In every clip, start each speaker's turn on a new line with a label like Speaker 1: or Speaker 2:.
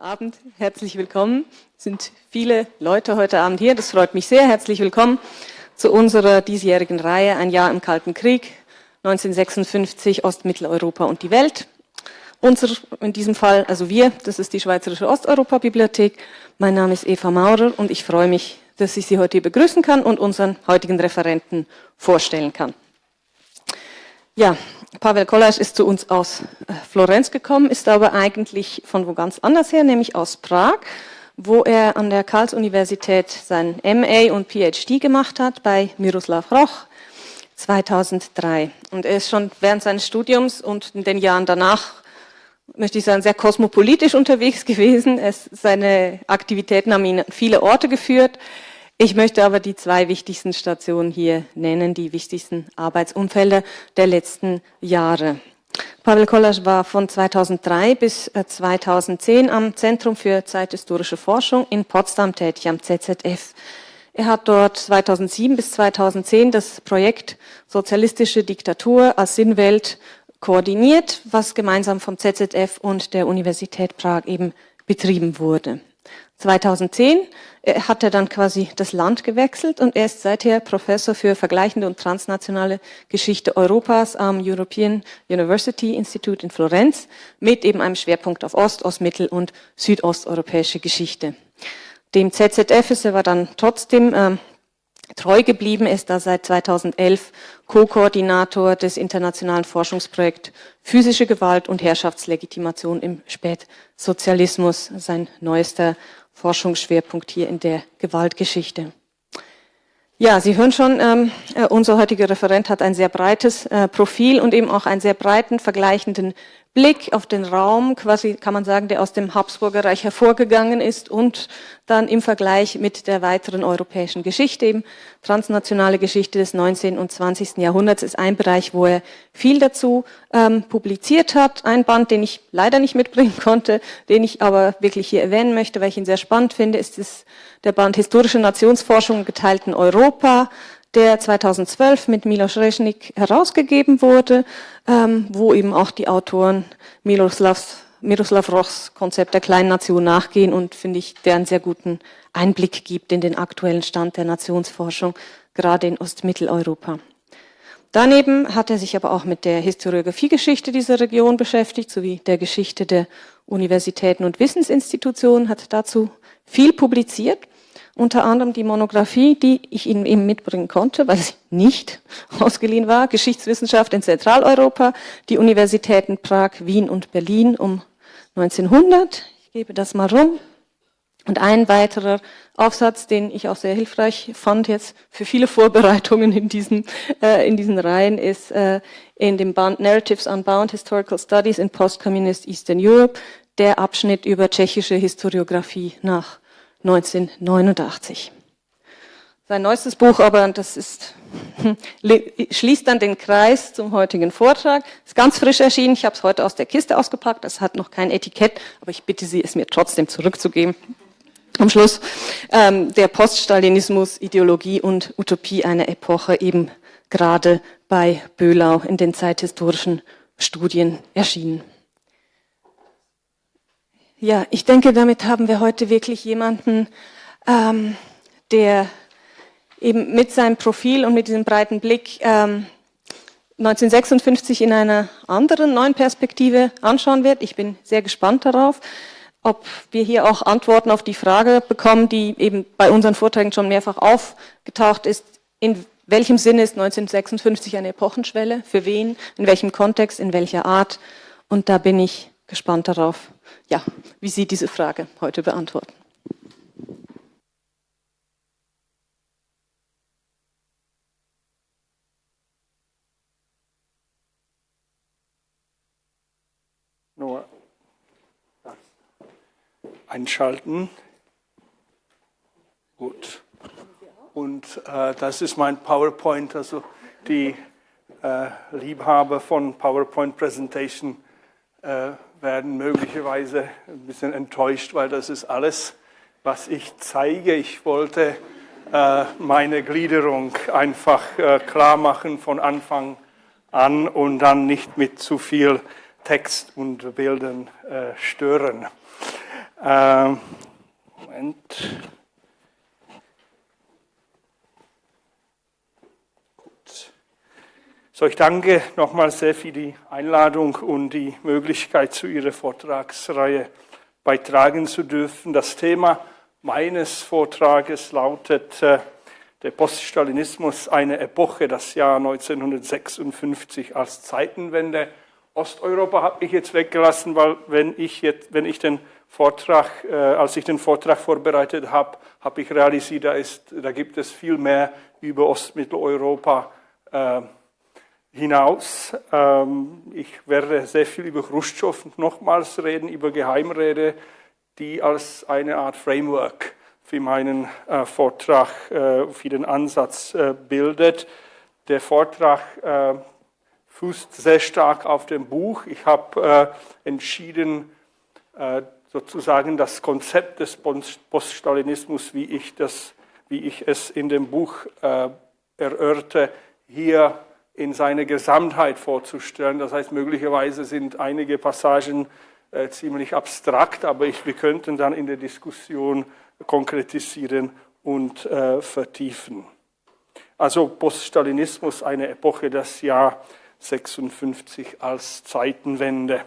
Speaker 1: Abend, herzlich willkommen. Es sind viele Leute heute Abend hier, das freut mich sehr. Herzlich willkommen zu unserer diesjährigen Reihe Ein Jahr im Kalten Krieg, 1956 Ostmitteleuropa und die Welt. Unser, in diesem Fall, also wir, das ist die Schweizerische Osteuropa-Bibliothek. Mein Name ist Eva Maurer und ich freue mich, dass ich Sie heute hier begrüßen kann und unseren heutigen Referenten vorstellen kann. Ja, Pavel Kollasch ist zu uns aus äh, Florenz gekommen, ist aber eigentlich von wo ganz anders her, nämlich aus Prag, wo er an der Karls-Universität sein MA und PhD gemacht hat bei Miroslav Roch 2003. Und er ist schon während seines Studiums und in den Jahren danach, möchte ich sagen, sehr kosmopolitisch unterwegs gewesen. Es, seine Aktivitäten haben ihn an viele Orte geführt. Ich möchte aber die zwei wichtigsten Stationen hier nennen, die wichtigsten Arbeitsumfelder der letzten Jahre. Pavel Kollasch war von 2003 bis 2010 äh, am Zentrum für zeithistorische Forschung in Potsdam tätig, am ZZF. Er hat dort 2007 bis 2010 das Projekt Sozialistische Diktatur als Sinnwelt koordiniert, was gemeinsam vom ZZF und der Universität Prag eben betrieben wurde. 2010 äh, hat er dann quasi das Land gewechselt und er ist seither Professor für vergleichende und transnationale Geschichte Europas am European University Institute in Florenz mit eben einem Schwerpunkt auf Ost-, Ostmittel- und südosteuropäische Geschichte. Dem ZZF ist er aber dann trotzdem ähm, treu geblieben, ist da seit 2011 Co-Koordinator des internationalen Forschungsprojekts Physische Gewalt und Herrschaftslegitimation im Spätsozialismus, sein neuester Forschungsschwerpunkt hier in der Gewaltgeschichte. Ja, Sie hören schon, ähm, äh, unser heutiger Referent hat ein sehr breites äh, Profil und eben auch einen sehr breiten vergleichenden Blick auf den Raum, quasi kann man sagen, der aus dem Habsburger Reich hervorgegangen ist und dann im Vergleich mit der weiteren europäischen Geschichte, eben transnationale Geschichte des 19. und 20. Jahrhunderts ist ein Bereich, wo er viel dazu ähm, publiziert hat. Ein Band, den ich leider nicht mitbringen konnte, den ich aber wirklich hier erwähnen möchte, weil ich ihn sehr spannend finde, ist das, der Band Historische Nationsforschung im geteilten Europa der 2012 mit Milos Reznik herausgegeben wurde, ähm, wo eben auch die Autoren Miroslavs, Miroslav Rochs Konzept der kleinen Nation nachgehen und finde ich, der einen sehr guten Einblick gibt in den aktuellen Stand der Nationsforschung, gerade in Ostmitteleuropa. Daneben hat er sich aber auch mit der Historiografiegeschichte dieser Region beschäftigt, sowie der Geschichte der Universitäten und Wissensinstitutionen, hat dazu viel publiziert unter anderem die Monographie, die ich Ihnen eben mitbringen konnte, weil sie nicht ausgeliehen war, Geschichtswissenschaft in Zentraleuropa, die Universitäten Prag, Wien und Berlin um 1900. Ich gebe das mal rum. Und ein weiterer Aufsatz, den ich auch sehr hilfreich fand jetzt für viele Vorbereitungen in diesen, äh, in diesen Reihen, ist äh, in dem Band Narratives Unbound Historical Studies in Post-Communist Eastern Europe, der Abschnitt über tschechische Historiografie nach 1989. Sein neuestes Buch aber, das ist, schließt dann den Kreis zum heutigen Vortrag, ist ganz frisch erschienen, ich habe es heute aus der Kiste ausgepackt, das hat noch kein Etikett, aber ich bitte Sie, es mir trotzdem zurückzugeben. Am Schluss ähm, der Poststalinismus, Ideologie und Utopie einer Epoche eben gerade bei Böhlau in den zeithistorischen Studien erschienen. Ja, ich denke, damit haben wir heute wirklich jemanden, ähm, der eben mit seinem Profil und mit diesem breiten Blick ähm, 1956 in einer anderen neuen Perspektive anschauen wird. Ich bin sehr gespannt darauf, ob wir hier auch Antworten auf die Frage bekommen, die eben bei unseren Vorträgen schon mehrfach aufgetaucht ist. In welchem Sinne ist 1956 eine Epochenschwelle? Für wen? In welchem Kontext? In welcher Art? Und da bin ich gespannt darauf, ja, wie Sie diese Frage heute beantworten.
Speaker 2: Nur einschalten. Gut. Und äh, das ist mein PowerPoint, also die äh, Liebhaber von PowerPoint Presentation äh, werden möglicherweise ein bisschen enttäuscht, weil das ist alles, was ich zeige. Ich wollte äh, meine Gliederung einfach äh, klar machen von Anfang an und dann nicht mit zu viel Text und Bildern äh, stören. Ähm, Moment. So, ich danke nochmal sehr für die Einladung und die Möglichkeit, zu Ihrer Vortragsreihe beitragen zu dürfen. Das Thema meines Vortrages lautet äh, der Poststalinismus, eine Epoche, das Jahr 1956 als Zeitenwende. Osteuropa habe ich jetzt weggelassen, weil wenn ich, jetzt, wenn ich den Vortrag, äh, als ich den Vortrag vorbereitet habe, habe ich realisiert, da, ist, da gibt es viel mehr über Ostmitteleuropa äh, hinaus. Ähm, ich werde sehr viel über Khrushchev nochmals reden, über Geheimrede, die als eine Art Framework für meinen äh, Vortrag, äh, für den Ansatz äh, bildet. Der Vortrag fußt sehr stark auf dem Buch. Ich habe entschieden, sozusagen das Konzept des Poststalinismus, wie ich, das, wie ich es in dem Buch erörte, hier in seiner Gesamtheit vorzustellen. Das heißt, möglicherweise sind einige Passagen äh, ziemlich abstrakt, aber ich, wir könnten dann in der Diskussion konkretisieren und äh, vertiefen. Also Poststalinismus, eine Epoche, das Jahr 56 als Zeitenwende.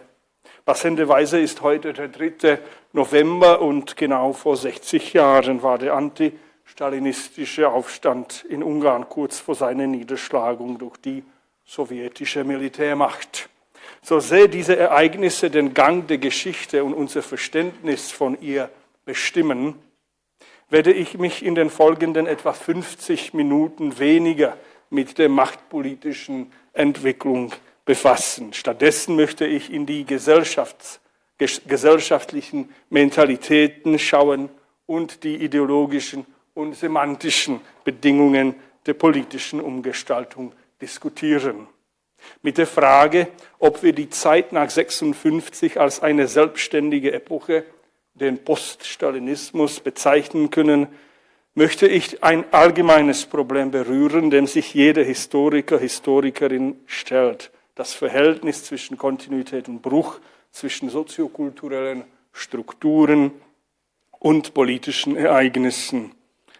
Speaker 2: Passenderweise ist heute der 3. November und genau vor 60 Jahren war der anti stalinistische Aufstand in Ungarn kurz vor seiner Niederschlagung durch die sowjetische Militärmacht. So sehr diese Ereignisse den Gang der Geschichte und unser Verständnis von ihr bestimmen, werde ich mich in den folgenden etwa 50 Minuten weniger mit der machtpolitischen Entwicklung befassen. Stattdessen möchte ich in die gesellschaftlichen Mentalitäten schauen und die ideologischen und semantischen Bedingungen der politischen Umgestaltung diskutieren. Mit der Frage, ob wir die Zeit nach 56 als eine selbstständige Epoche, den Poststalinismus, bezeichnen können, möchte ich ein allgemeines Problem berühren, dem sich jeder Historiker, Historikerin stellt. Das Verhältnis zwischen Kontinuität und Bruch, zwischen soziokulturellen Strukturen und politischen Ereignissen.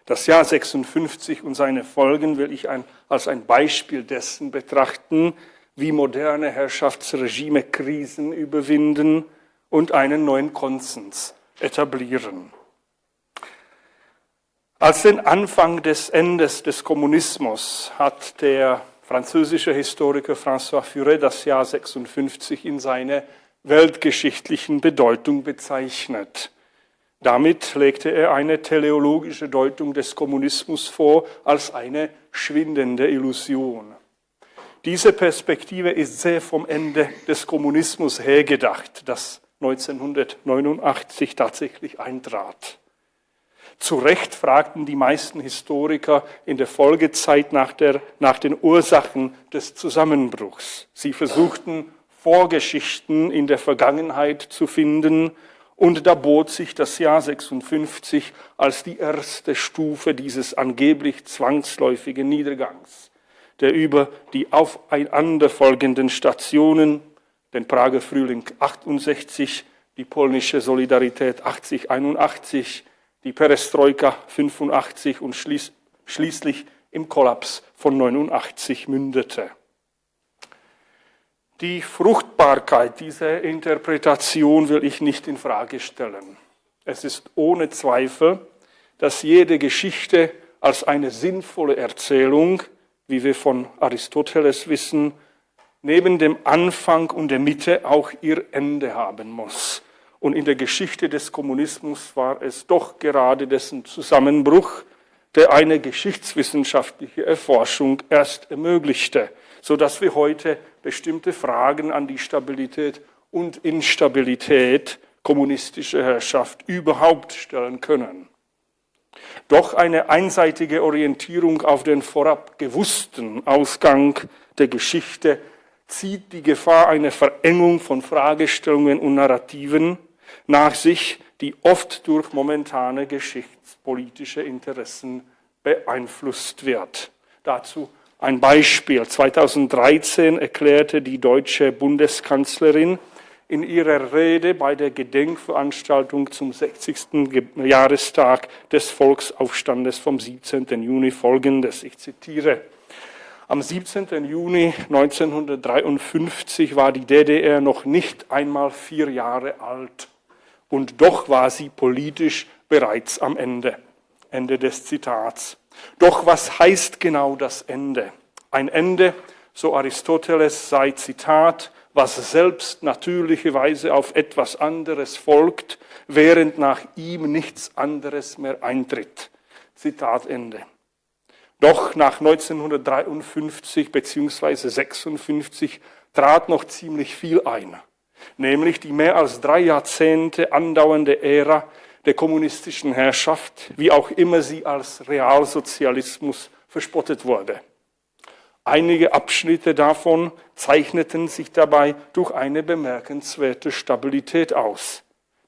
Speaker 2: Das Jahr 56 und seine Folgen will ich ein, als ein Beispiel dessen betrachten, wie moderne Herrschaftsregime Krisen überwinden und einen neuen Konsens etablieren. Als den Anfang des Endes des Kommunismus hat der französische Historiker François Furet das Jahr 56 in seiner weltgeschichtlichen Bedeutung bezeichnet. Damit legte er eine teleologische Deutung des Kommunismus vor als eine schwindende Illusion. Diese Perspektive ist sehr vom Ende des Kommunismus hergedacht, das 1989 tatsächlich eintrat. Zu Recht fragten die meisten Historiker in der Folgezeit nach, der, nach den Ursachen des Zusammenbruchs. Sie versuchten Vorgeschichten in der Vergangenheit zu finden und da bot sich das Jahr 56 als die erste Stufe dieses angeblich zwangsläufigen Niedergangs, der über die aufeinanderfolgenden Stationen, den Prager Frühling 68, die polnische Solidarität 8081, die Perestroika 85 und schließ, schließlich im Kollaps von 89 mündete. Die Fruchtbarkeit dieser Interpretation will ich nicht in Frage stellen. Es ist ohne Zweifel, dass jede Geschichte als eine sinnvolle Erzählung, wie wir von Aristoteles wissen, neben dem Anfang und der Mitte auch ihr Ende haben muss. Und in der Geschichte des Kommunismus war es doch gerade dessen Zusammenbruch, der eine geschichtswissenschaftliche Erforschung erst ermöglichte, so dass wir heute bestimmte Fragen an die Stabilität und Instabilität kommunistischer Herrschaft überhaupt stellen können. Doch eine einseitige Orientierung auf den vorab gewussten Ausgang der Geschichte zieht die Gefahr einer Verengung von Fragestellungen und Narrativen nach sich, die oft durch momentane geschichtspolitische Interessen beeinflusst wird. Dazu ein Beispiel. 2013 erklärte die deutsche Bundeskanzlerin in ihrer Rede bei der Gedenkveranstaltung zum 60. Jahrestag des Volksaufstandes vom 17. Juni folgendes. Ich zitiere. Am 17. Juni 1953 war die DDR noch nicht einmal vier Jahre alt und doch war sie politisch bereits am Ende. Ende des Zitats. Doch was heißt genau das Ende? Ein Ende, so Aristoteles sei Zitat, was selbst natürlicherweise auf etwas anderes folgt, während nach ihm nichts anderes mehr eintritt. Zitat Ende. Doch nach 1953 bzw. 56 trat noch ziemlich viel ein, nämlich die mehr als drei Jahrzehnte andauernde Ära der kommunistischen Herrschaft, wie auch immer sie als Realsozialismus verspottet wurde. Einige Abschnitte davon zeichneten sich dabei durch eine bemerkenswerte Stabilität aus,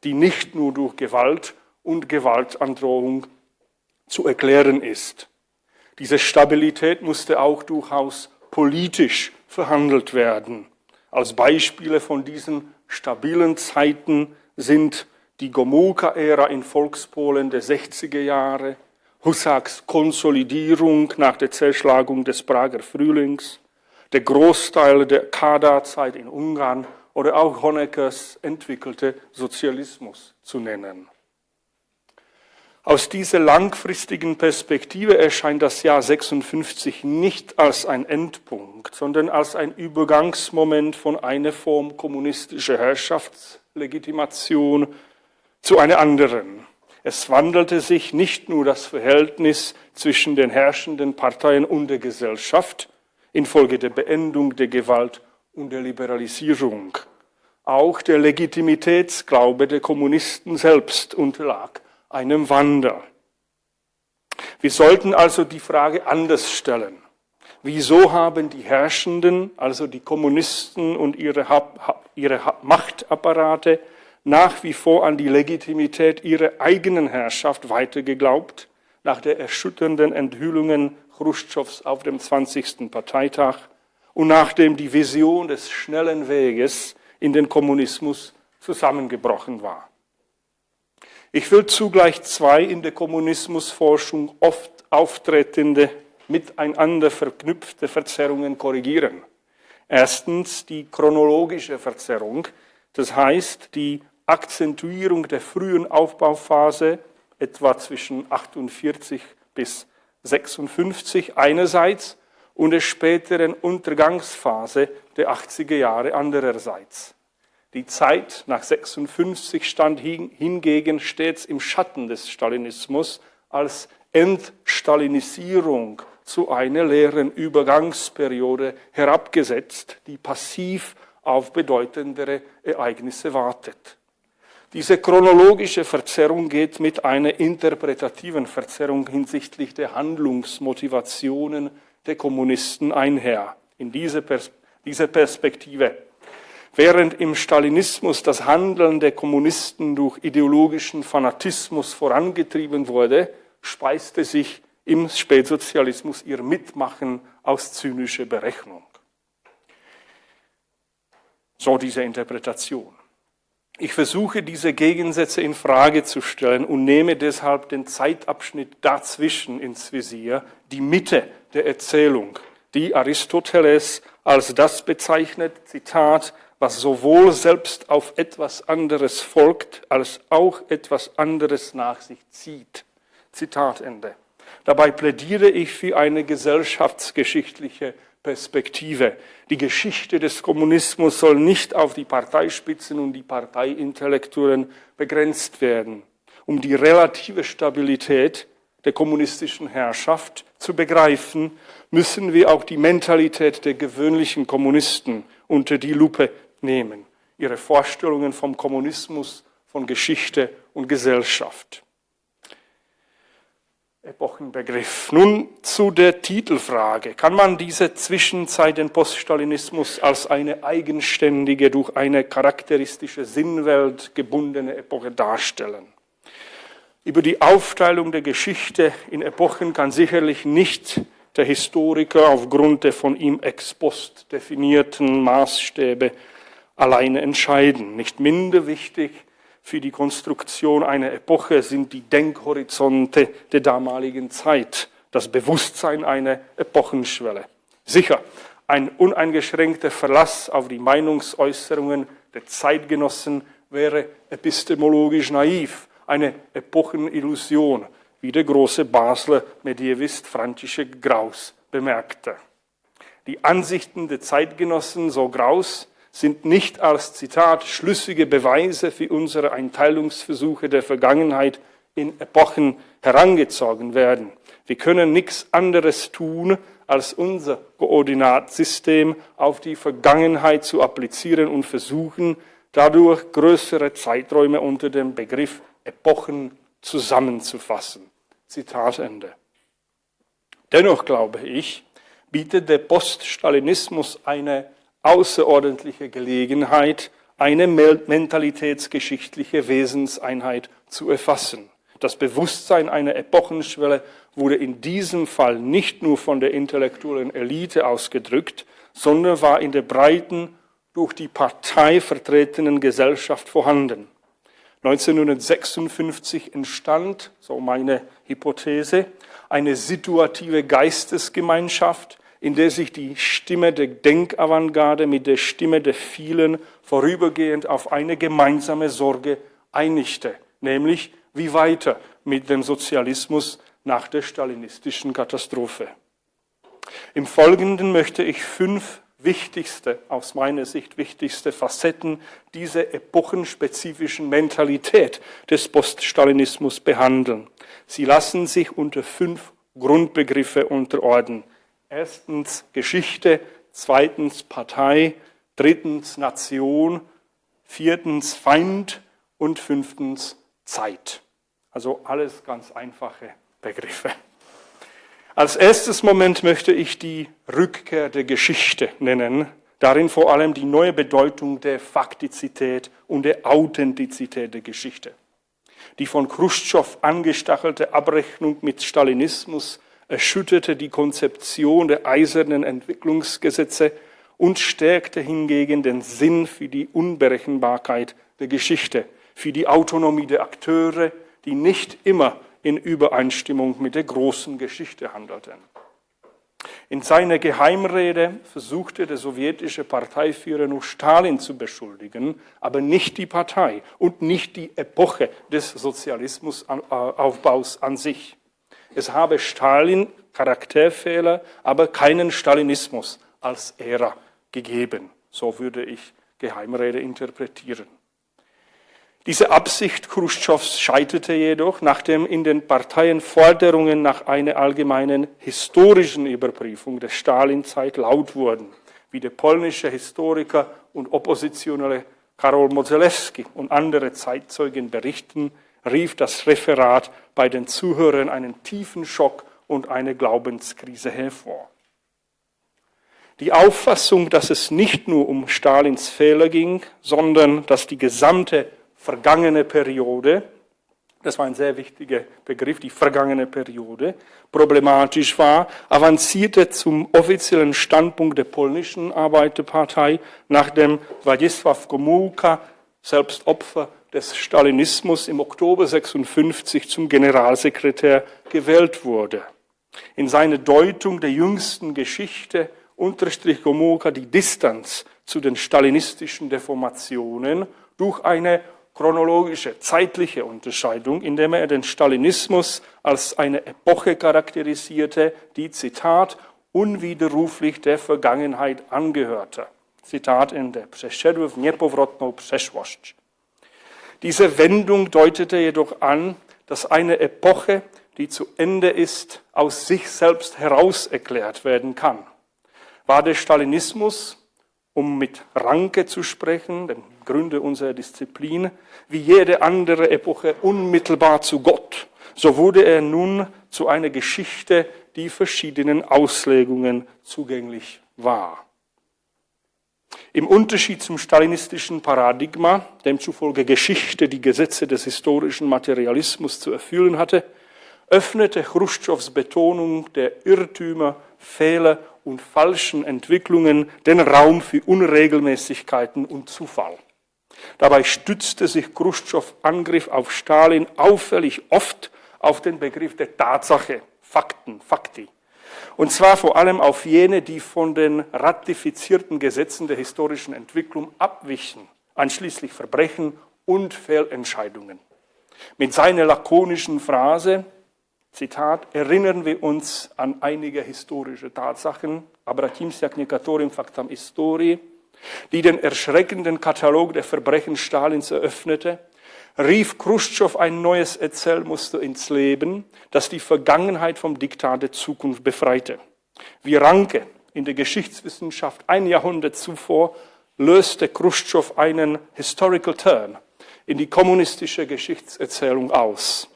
Speaker 2: die nicht nur durch Gewalt und Gewaltandrohung zu erklären ist. Diese Stabilität musste auch durchaus politisch verhandelt werden. Als Beispiele von diesen stabilen Zeiten sind die Gomulka-Ära in Volkspolen der 60er Jahre, Husaks Konsolidierung nach der Zerschlagung des Prager Frühlings, der Großteil der Kada-Zeit in Ungarn oder auch Honeckers entwickelte Sozialismus zu nennen. Aus dieser langfristigen Perspektive erscheint das Jahr 56 nicht als ein Endpunkt, sondern als ein Übergangsmoment von einer Form kommunistischer Herrschaftslegitimation zu einer anderen. Es wandelte sich nicht nur das Verhältnis zwischen den herrschenden Parteien und der Gesellschaft infolge der Beendung der Gewalt und der Liberalisierung. Auch der Legitimitätsglaube der Kommunisten selbst unterlag einem Wandel. Wir sollten also die Frage anders stellen. Wieso haben die Herrschenden, also die Kommunisten und ihre, ihre Machtapparate, nach wie vor an die Legitimität ihrer eigenen Herrschaft weitergeglaubt, nach der erschütternden Enthüllungen Khrushchevs auf dem 20. Parteitag und nachdem die Vision des schnellen Weges in den Kommunismus zusammengebrochen war. Ich will zugleich zwei in der Kommunismusforschung oft auftretende, miteinander verknüpfte Verzerrungen korrigieren. Erstens die chronologische Verzerrung, das heißt die Akzentuierung der frühen Aufbauphase, etwa zwischen 48 bis 56 einerseits und der späteren Untergangsphase der 80er Jahre andererseits. Die Zeit nach 56 stand hingegen stets im Schatten des Stalinismus als Entstalinisierung zu einer leeren Übergangsperiode herabgesetzt, die passiv auf bedeutendere Ereignisse wartet. Diese chronologische Verzerrung geht mit einer interpretativen Verzerrung hinsichtlich der Handlungsmotivationen der Kommunisten einher. In dieser, Pers dieser Perspektive. Während im Stalinismus das Handeln der Kommunisten durch ideologischen Fanatismus vorangetrieben wurde, speiste sich im Spätsozialismus ihr Mitmachen aus zynischer Berechnung. So diese Interpretation. Ich versuche diese Gegensätze in Frage zu stellen und nehme deshalb den Zeitabschnitt dazwischen ins Visier, die Mitte der Erzählung, die Aristoteles als das bezeichnet, Zitat, was sowohl selbst auf etwas anderes folgt, als auch etwas anderes nach sich zieht. Zitat Ende. Dabei plädiere ich für eine gesellschaftsgeschichtliche Perspektive. Die Geschichte des Kommunismus soll nicht auf die Parteispitzen und die Parteiintellektuellen begrenzt werden. Um die relative Stabilität der kommunistischen Herrschaft zu begreifen, müssen wir auch die Mentalität der gewöhnlichen Kommunisten unter die Lupe nehmen, ihre Vorstellungen vom Kommunismus, von Geschichte und Gesellschaft. Epochenbegriff. Nun zu der Titelfrage. Kann man diese Zwischenzeit den Poststalinismus als eine eigenständige, durch eine charakteristische Sinnwelt gebundene Epoche darstellen? Über die Aufteilung der Geschichte in Epochen kann sicherlich nicht der Historiker aufgrund der von ihm ex post definierten Maßstäbe alleine entscheiden. Nicht minder wichtig für die Konstruktion einer Epoche sind die Denkhorizonte der damaligen Zeit, das Bewusstsein einer Epochenschwelle. Sicher, ein uneingeschränkter Verlass auf die Meinungsäußerungen der Zeitgenossen wäre epistemologisch naiv, eine Epochenillusion, wie der große Basler Medievist František Graus bemerkte. Die Ansichten der Zeitgenossen, so Graus, sind nicht als Zitat schlüssige Beweise für unsere Einteilungsversuche der Vergangenheit in Epochen herangezogen werden. Wir können nichts anderes tun, als unser Koordinatsystem auf die Vergangenheit zu applizieren und versuchen, dadurch größere Zeiträume unter dem Begriff Epochen zusammenzufassen. Zitat Ende. Dennoch glaube ich, bietet der Poststalinismus eine außerordentliche Gelegenheit, eine mentalitätsgeschichtliche Wesenseinheit zu erfassen. Das Bewusstsein einer Epochenschwelle wurde in diesem Fall nicht nur von der intellektuellen Elite ausgedrückt, sondern war in der breiten, durch die Partei vertretenen Gesellschaft vorhanden. 1956 entstand, so meine Hypothese, eine situative Geistesgemeinschaft, in der sich die Stimme der Denkavantgarde mit der Stimme der vielen vorübergehend auf eine gemeinsame Sorge einigte, nämlich wie weiter mit dem Sozialismus nach der stalinistischen Katastrophe. Im Folgenden möchte ich fünf wichtigste, aus meiner Sicht wichtigste Facetten dieser epochenspezifischen Mentalität des Poststalinismus behandeln. Sie lassen sich unter fünf Grundbegriffe unterordnen. Erstens Geschichte, zweitens Partei, drittens Nation, viertens Feind und fünftens Zeit. Also alles ganz einfache Begriffe. Als erstes Moment möchte ich die Rückkehr der Geschichte nennen, darin vor allem die neue Bedeutung der Faktizität und der Authentizität der Geschichte. Die von Khrushchev angestachelte Abrechnung mit Stalinismus erschütterte die Konzeption der eisernen Entwicklungsgesetze und stärkte hingegen den Sinn für die Unberechenbarkeit der Geschichte, für die Autonomie der Akteure, die nicht immer in Übereinstimmung mit der großen Geschichte handelten. In seiner Geheimrede versuchte der sowjetische Parteiführer nur Stalin zu beschuldigen, aber nicht die Partei und nicht die Epoche des Sozialismusaufbaus an sich. Es habe Stalin Charakterfehler, aber keinen Stalinismus als Ära gegeben. So würde ich Geheimrede interpretieren. Diese Absicht Khrushchevs scheiterte jedoch, nachdem in den Parteien Forderungen nach einer allgemeinen historischen Überprüfung der Stalinzeit laut wurden, wie der polnische Historiker und Oppositionelle Karol Modzelewski und andere Zeitzeugen berichten, rief das Referat bei den Zuhörern einen tiefen Schock und eine Glaubenskrise hervor. Die Auffassung, dass es nicht nur um Stalins Fehler ging, sondern dass die gesamte vergangene Periode, das war ein sehr wichtiger Begriff, die vergangene Periode, problematisch war, avancierte zum offiziellen Standpunkt der polnischen Arbeiterpartei, nachdem Władysław Gomułka, selbst Opfer des Stalinismus, im Oktober 56 zum Generalsekretär gewählt wurde. In seiner Deutung der jüngsten Geschichte unterstrich Gomułka die Distanz zu den stalinistischen Deformationen durch eine chronologische, zeitliche Unterscheidung, indem er den Stalinismus als eine Epoche charakterisierte, die, Zitat, unwiderruflich der Vergangenheit angehörte. Zitat Ende. Przeszedł w niepowrotną przeszłość. Diese Wendung deutete jedoch an, dass eine Epoche, die zu Ende ist, aus sich selbst heraus erklärt werden kann. War der Stalinismus, um mit Ranke zu sprechen, den Gründe unserer Disziplin, wie jede andere Epoche unmittelbar zu Gott. So wurde er nun zu einer Geschichte, die verschiedenen Auslegungen zugänglich war. Im Unterschied zum stalinistischen Paradigma, demzufolge Geschichte die Gesetze des historischen Materialismus zu erfüllen hatte, öffnete Khrushchevs Betonung der Irrtümer, Fehler und falschen Entwicklungen den Raum für Unregelmäßigkeiten und Zufall. Dabei stützte sich Khrushchev Angriff auf Stalin auffällig oft auf den Begriff der Tatsache, Fakten, Fakti. Und zwar vor allem auf jene, die von den ratifizierten Gesetzen der historischen Entwicklung abwichen, einschließlich Verbrechen und Fehlentscheidungen. Mit seiner lakonischen Phrase, Zitat, erinnern wir uns an einige historische Tatsachen, Abratimsiak Nikatorim Factam Histori, die den erschreckenden Katalog der Verbrechen Stalins eröffnete, rief Khrushchev ein neues Erzählmuster ins Leben, das die Vergangenheit vom Diktat der Zukunft befreite. Wie Ranke in der Geschichtswissenschaft ein Jahrhundert zuvor löste Khrushchev einen Historical Turn in die kommunistische Geschichtserzählung aus.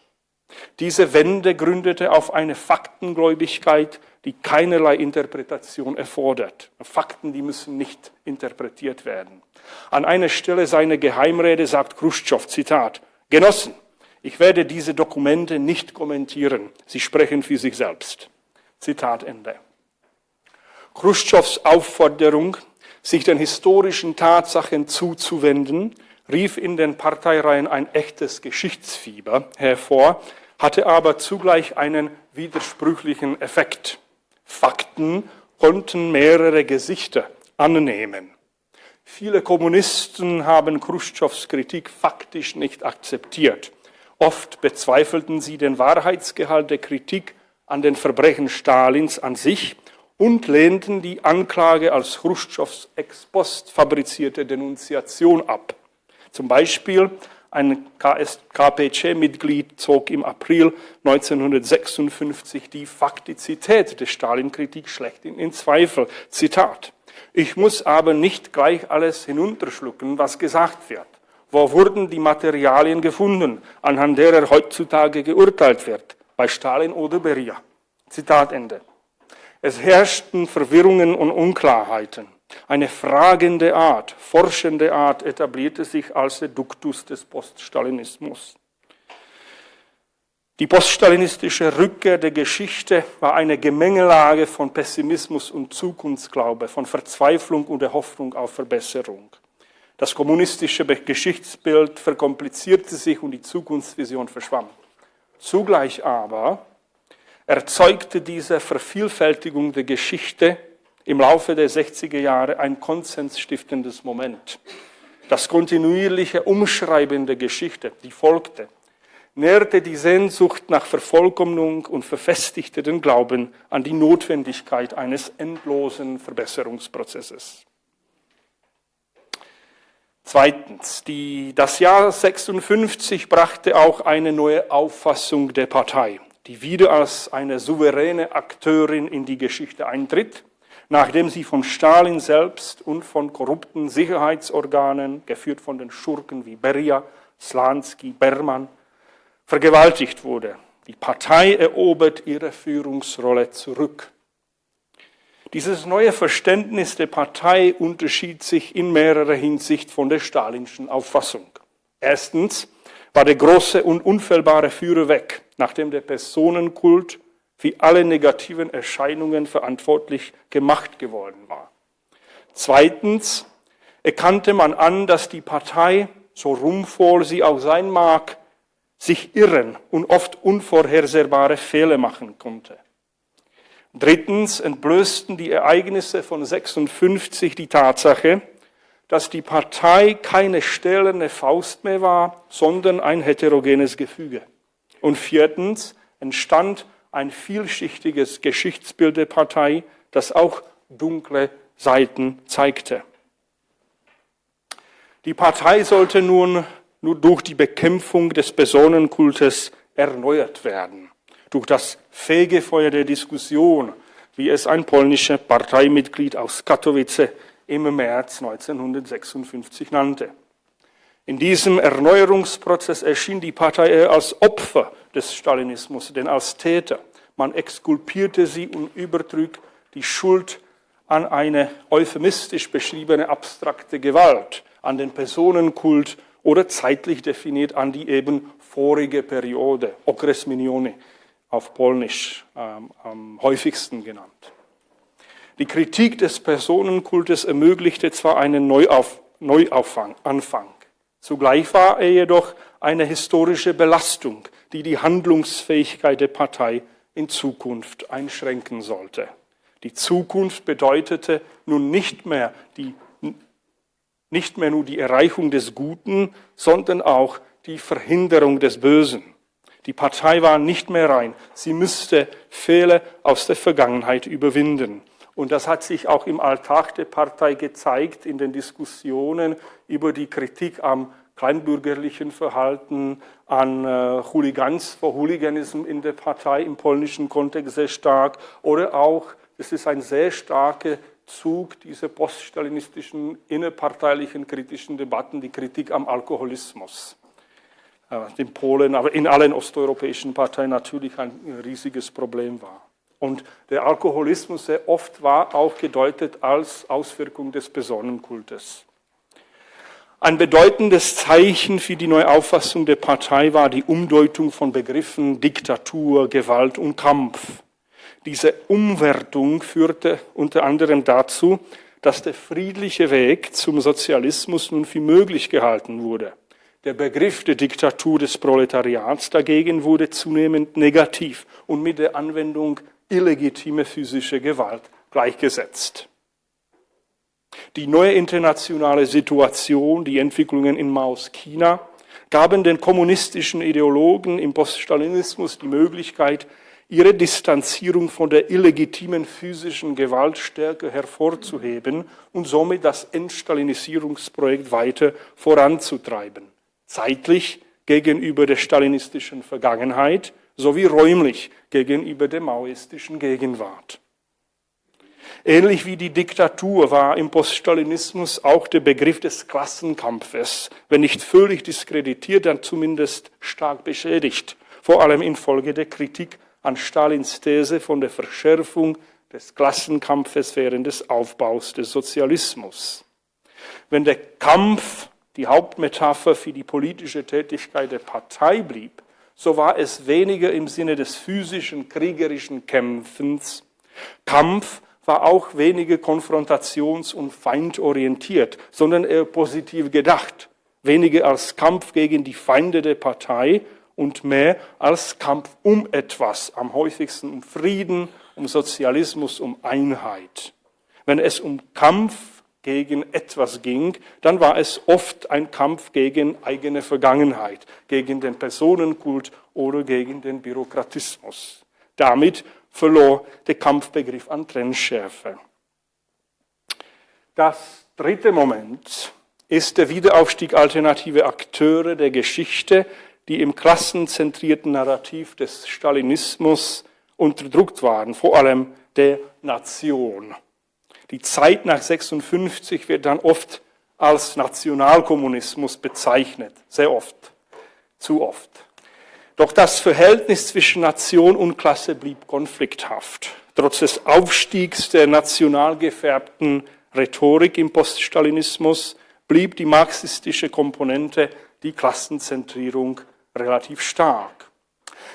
Speaker 2: Diese Wende gründete auf eine Faktengläubigkeit, die keinerlei Interpretation erfordert. Fakten, die müssen nicht interpretiert werden. An einer Stelle seiner Geheimrede sagt Khrushchev, Zitat, Genossen, ich werde diese Dokumente nicht kommentieren. Sie sprechen für sich selbst. Zitat Ende. Khrushchevs Aufforderung, sich den historischen Tatsachen zuzuwenden, rief in den Parteireihen ein echtes Geschichtsfieber hervor, hatte aber zugleich einen widersprüchlichen Effekt. Fakten konnten mehrere Gesichter annehmen. Viele Kommunisten haben Khrushchevs Kritik faktisch nicht akzeptiert. Oft bezweifelten sie den Wahrheitsgehalt der Kritik an den Verbrechen Stalins an sich und lehnten die Anklage als Khrushchevs ex post fabrizierte Denunziation ab. Zum Beispiel ein KPC-Mitglied zog im April 1956 die Faktizität der Stalin-Kritik schlechthin in Zweifel. Zitat. Ich muss aber nicht gleich alles hinunterschlucken, was gesagt wird. Wo wurden die Materialien gefunden, anhand derer heutzutage geurteilt wird? Bei Stalin oder Beria? Zitat Ende. Es herrschten Verwirrungen und Unklarheiten. Eine fragende Art, forschende Art etablierte sich als Duktus des Poststalinismus. Die poststalinistische Rückkehr der Geschichte war eine Gemengelage von Pessimismus und Zukunftsglaube, von Verzweiflung und der Hoffnung auf Verbesserung. Das kommunistische Geschichtsbild verkomplizierte sich und die Zukunftsvision verschwamm. Zugleich aber erzeugte diese Vervielfältigung der Geschichte im Laufe der 60er Jahre ein konsensstiftendes Moment. Das kontinuierliche Umschreiben der Geschichte, die folgte, nährte die Sehnsucht nach Vervollkommnung und verfestigte den Glauben an die Notwendigkeit eines endlosen Verbesserungsprozesses. Zweitens, die, das Jahr 56 brachte auch eine neue Auffassung der Partei, die wieder als eine souveräne Akteurin in die Geschichte eintritt nachdem sie von Stalin selbst und von korrupten Sicherheitsorganen, geführt von den Schurken wie Beria, Slansky, Berman, vergewaltigt wurde. Die Partei erobert ihre Führungsrolle zurück. Dieses neue Verständnis der Partei unterschied sich in mehrerer Hinsicht von der stalinschen Auffassung. Erstens war der große und unfehlbare Führer weg, nachdem der Personenkult wie alle negativen Erscheinungen verantwortlich gemacht geworden war. Zweitens erkannte man an, dass die Partei, so ruhmvoll sie auch sein mag, sich irren und oft unvorhersehbare Fehler machen konnte. Drittens entblößten die Ereignisse von 56 die Tatsache, dass die Partei keine stählerne Faust mehr war, sondern ein heterogenes Gefüge. Und viertens entstand ein vielschichtiges Geschichtsbild der Partei, das auch dunkle Seiten zeigte. Die Partei sollte nun nur durch die Bekämpfung des Personenkultes erneuert werden, durch das Fegefeuer der Diskussion, wie es ein polnischer Parteimitglied aus Katowice im März 1956 nannte. In diesem Erneuerungsprozess erschien die Partei als Opfer des Stalinismus, denn als Täter. Man exkulpierte sie und übertrug die Schuld an eine euphemistisch beschriebene abstrakte Gewalt, an den Personenkult oder zeitlich definiert an die eben vorige Periode, Okres Minione auf Polnisch ähm, am häufigsten genannt. Die Kritik des Personenkultes ermöglichte zwar einen Neuauf, Neuanfang, zugleich war er jedoch eine historische Belastung, die die Handlungsfähigkeit der Partei in Zukunft einschränken sollte. Die Zukunft bedeutete nun nicht mehr, die, nicht mehr nur die Erreichung des Guten, sondern auch die Verhinderung des Bösen. Die Partei war nicht mehr rein. Sie müsste Fehler aus der Vergangenheit überwinden. Und das hat sich auch im Alltag der Partei gezeigt, in den Diskussionen über die Kritik am kleinbürgerlichen Verhalten, an äh, Hooligans, vor Hooliganism in der Partei im polnischen Kontext sehr stark oder auch, es ist ein sehr starker Zug dieser poststalinistischen innerparteilichen kritischen Debatten, die Kritik am Alkoholismus. Äh, in Polen, aber in allen osteuropäischen Parteien natürlich ein riesiges Problem war. Und der Alkoholismus sehr oft war auch gedeutet als Auswirkung des Personenkultes. Ein bedeutendes Zeichen für die Neuauffassung der Partei war die Umdeutung von Begriffen Diktatur, Gewalt und Kampf. Diese Umwertung führte unter anderem dazu, dass der friedliche Weg zum Sozialismus nun für möglich gehalten wurde. Der Begriff der Diktatur des Proletariats dagegen wurde zunehmend negativ und mit der Anwendung illegitime physische Gewalt gleichgesetzt. Die neue internationale Situation, die Entwicklungen in Maos China, gaben den kommunistischen Ideologen im Poststalinismus die Möglichkeit, ihre Distanzierung von der illegitimen physischen Gewalt stärker hervorzuheben und somit das Entstalinisierungsprojekt weiter voranzutreiben. Zeitlich gegenüber der stalinistischen Vergangenheit sowie räumlich gegenüber der maoistischen Gegenwart. Ähnlich wie die Diktatur war im Poststalinismus auch der Begriff des Klassenkampfes, wenn nicht völlig diskreditiert, dann zumindest stark beschädigt, vor allem infolge der Kritik an Stalins These von der Verschärfung des Klassenkampfes während des Aufbaus des Sozialismus. Wenn der Kampf die Hauptmetapher für die politische Tätigkeit der Partei blieb, so war es weniger im Sinne des physischen, kriegerischen Kämpfens. Kampf war auch weniger konfrontations- und feindorientiert, sondern eher positiv gedacht. Weniger als Kampf gegen die Feinde der Partei und mehr als Kampf um etwas, am häufigsten um Frieden, um Sozialismus, um Einheit. Wenn es um Kampf gegen etwas ging, dann war es oft ein Kampf gegen eigene Vergangenheit, gegen den Personenkult oder gegen den Bürokratismus. Damit verlor der Kampfbegriff an Trennschärfe. Das dritte Moment ist der Wiederaufstieg alternative Akteure der Geschichte, die im klassenzentrierten Narrativ des Stalinismus unterdrückt waren, vor allem der Nation. Die Zeit nach 56 wird dann oft als Nationalkommunismus bezeichnet, sehr oft, zu oft. Doch das Verhältnis zwischen Nation und Klasse blieb konflikthaft. Trotz des Aufstiegs der national gefärbten Rhetorik im Poststalinismus blieb die marxistische Komponente, die Klassenzentrierung, relativ stark.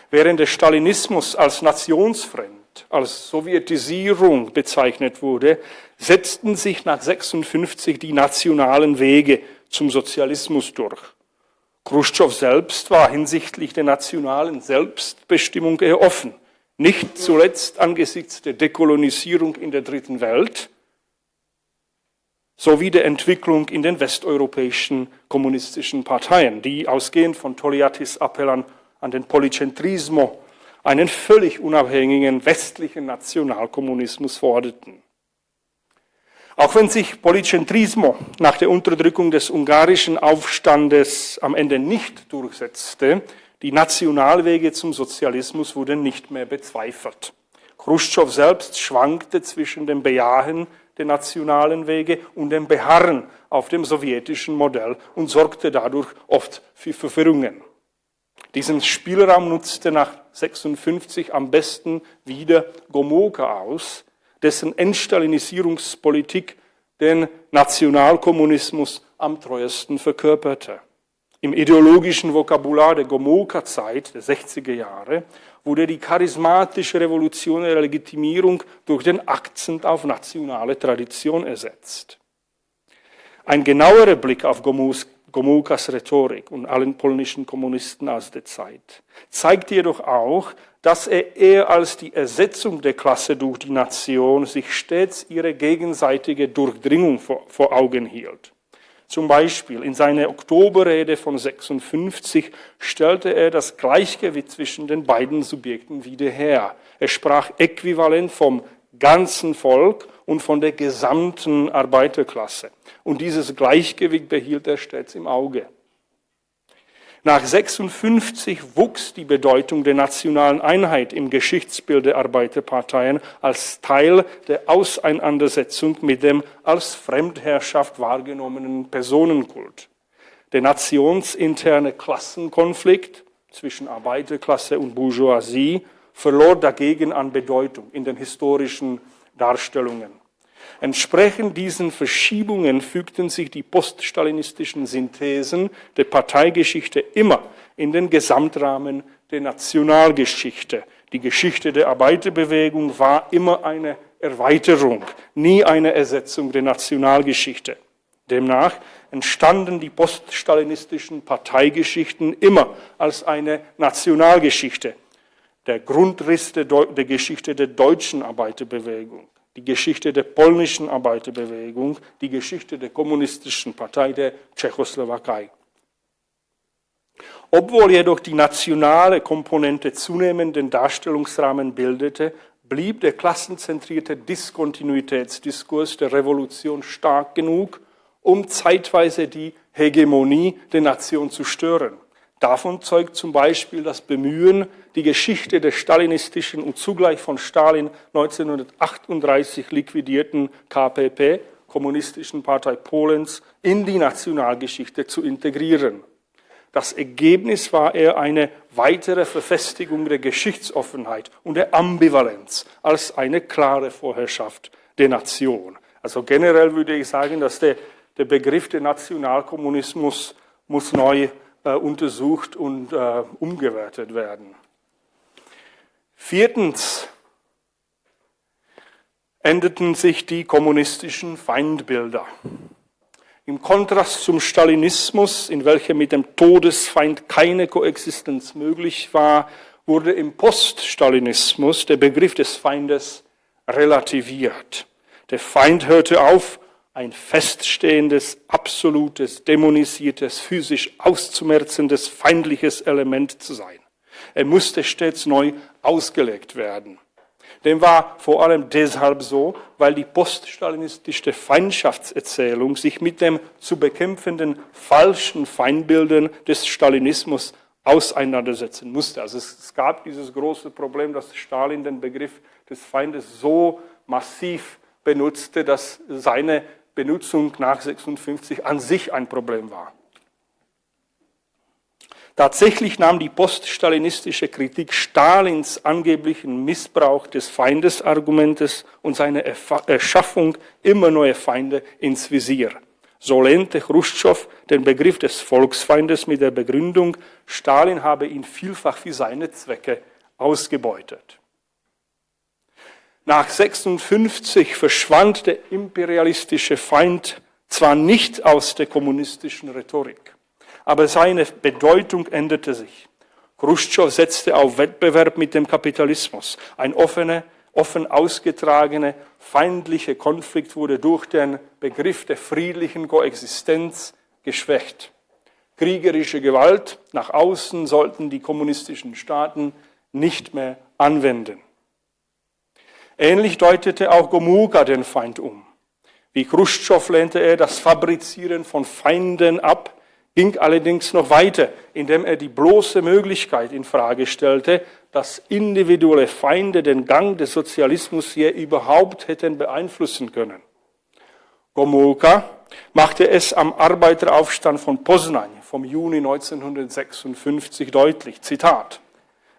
Speaker 2: Während der Stalinismus als nationsfremd als Sowjetisierung bezeichnet wurde, setzten sich nach 56 die nationalen Wege zum Sozialismus durch. Khrushchev selbst war hinsichtlich der nationalen Selbstbestimmung eher offen, nicht zuletzt angesichts der Dekolonisierung in der dritten Welt sowie der Entwicklung in den westeuropäischen kommunistischen Parteien, die ausgehend von Toliatis Appell an, an den Polycentrismo einen völlig unabhängigen westlichen Nationalkommunismus forderten. Auch wenn sich Polycentrismo nach der Unterdrückung des ungarischen Aufstandes am Ende nicht durchsetzte, die Nationalwege zum Sozialismus wurden nicht mehr bezweifelt. Khrushchev selbst schwankte zwischen dem Bejahen der nationalen Wege und dem Beharren auf dem sowjetischen Modell und sorgte dadurch oft für Verwirrungen. Diesen Spielraum nutzte nach 56 am besten wieder Gomulka aus, dessen Entstalinisierungspolitik den Nationalkommunismus am treuesten verkörperte. Im ideologischen Vokabular der Gomulka-Zeit der 60er Jahre wurde die charismatische revolutionäre Legitimierung durch den Akzent auf nationale Tradition ersetzt. Ein genauerer Blick auf Gomulkas Rhetorik und allen polnischen Kommunisten aus der Zeit zeigt jedoch auch, dass er eher als die Ersetzung der Klasse durch die Nation sich stets ihre gegenseitige Durchdringung vor Augen hielt. Zum Beispiel in seiner Oktoberrede von 56 stellte er das Gleichgewicht zwischen den beiden Subjekten wieder her. Er sprach äquivalent vom ganzen Volk und von der gesamten Arbeiterklasse. Und dieses Gleichgewicht behielt er stets im Auge. Nach 56 wuchs die Bedeutung der nationalen Einheit im Geschichtsbild der Arbeiterparteien als Teil der Auseinandersetzung mit dem als Fremdherrschaft wahrgenommenen Personenkult. Der nationsinterne Klassenkonflikt zwischen Arbeiterklasse und Bourgeoisie verlor dagegen an Bedeutung in den historischen Darstellungen. Entsprechend diesen Verschiebungen fügten sich die poststalinistischen Synthesen der Parteigeschichte immer in den Gesamtrahmen der Nationalgeschichte. Die Geschichte der Arbeiterbewegung war immer eine Erweiterung, nie eine Ersetzung der Nationalgeschichte. Demnach entstanden die poststalinistischen Parteigeschichten immer als eine Nationalgeschichte, der Grundriss der, der Geschichte der deutschen Arbeiterbewegung die Geschichte der polnischen Arbeiterbewegung, die Geschichte der kommunistischen Partei der Tschechoslowakei. Obwohl jedoch die nationale Komponente zunehmenden Darstellungsrahmen bildete, blieb der klassenzentrierte Diskontinuitätsdiskurs der Revolution stark genug, um zeitweise die Hegemonie der Nation zu stören. Davon zeugt zum Beispiel das Bemühen, die Geschichte der stalinistischen und zugleich von Stalin 1938 liquidierten KPP, Kommunistischen Partei Polens, in die Nationalgeschichte zu integrieren. Das Ergebnis war eher eine weitere Verfestigung der Geschichtsoffenheit und der Ambivalenz als eine klare Vorherrschaft der Nation. Also generell würde ich sagen, dass der, der Begriff der Nationalkommunismus muss neu untersucht und äh, umgewertet werden. Viertens endeten sich die kommunistischen Feindbilder. Im Kontrast zum Stalinismus, in welchem mit dem Todesfeind keine Koexistenz möglich war, wurde im Poststalinismus der Begriff des Feindes relativiert. Der Feind hörte auf, ein feststehendes, absolutes, dämonisiertes, physisch auszumerzendes, feindliches Element zu sein. Er musste stets neu ausgelegt werden. Dem war vor allem deshalb so, weil die poststalinistische Feindschaftserzählung sich mit dem zu bekämpfenden falschen Feindbildern des Stalinismus auseinandersetzen musste. Also es gab dieses große Problem, dass Stalin den Begriff des Feindes so massiv benutzte, dass seine Benutzung nach 56 an sich ein Problem war. Tatsächlich nahm die poststalinistische Kritik Stalins angeblichen Missbrauch des Feindesargumentes und seine Erschaffung immer neue Feinde ins Visier. So lehnte Khrushchev den Begriff des Volksfeindes mit der Begründung, Stalin habe ihn vielfach für seine Zwecke ausgebeutet. Nach 56 verschwand der imperialistische Feind zwar nicht aus der kommunistischen Rhetorik, aber seine Bedeutung änderte sich. Khrushchev setzte auf Wettbewerb mit dem Kapitalismus. Ein offener, offen ausgetragener, feindlicher Konflikt wurde durch den Begriff der friedlichen Koexistenz geschwächt. Kriegerische Gewalt nach außen sollten die kommunistischen Staaten nicht mehr anwenden. Ähnlich deutete auch Gomulka den Feind um. Wie Khrushchev lehnte er das Fabrizieren von Feinden ab, ging allerdings noch weiter, indem er die bloße Möglichkeit in Frage stellte, dass individuelle Feinde den Gang des Sozialismus hier überhaupt hätten beeinflussen können. Gomulka machte es am Arbeiteraufstand von Poznań vom Juni 1956 deutlich, Zitat,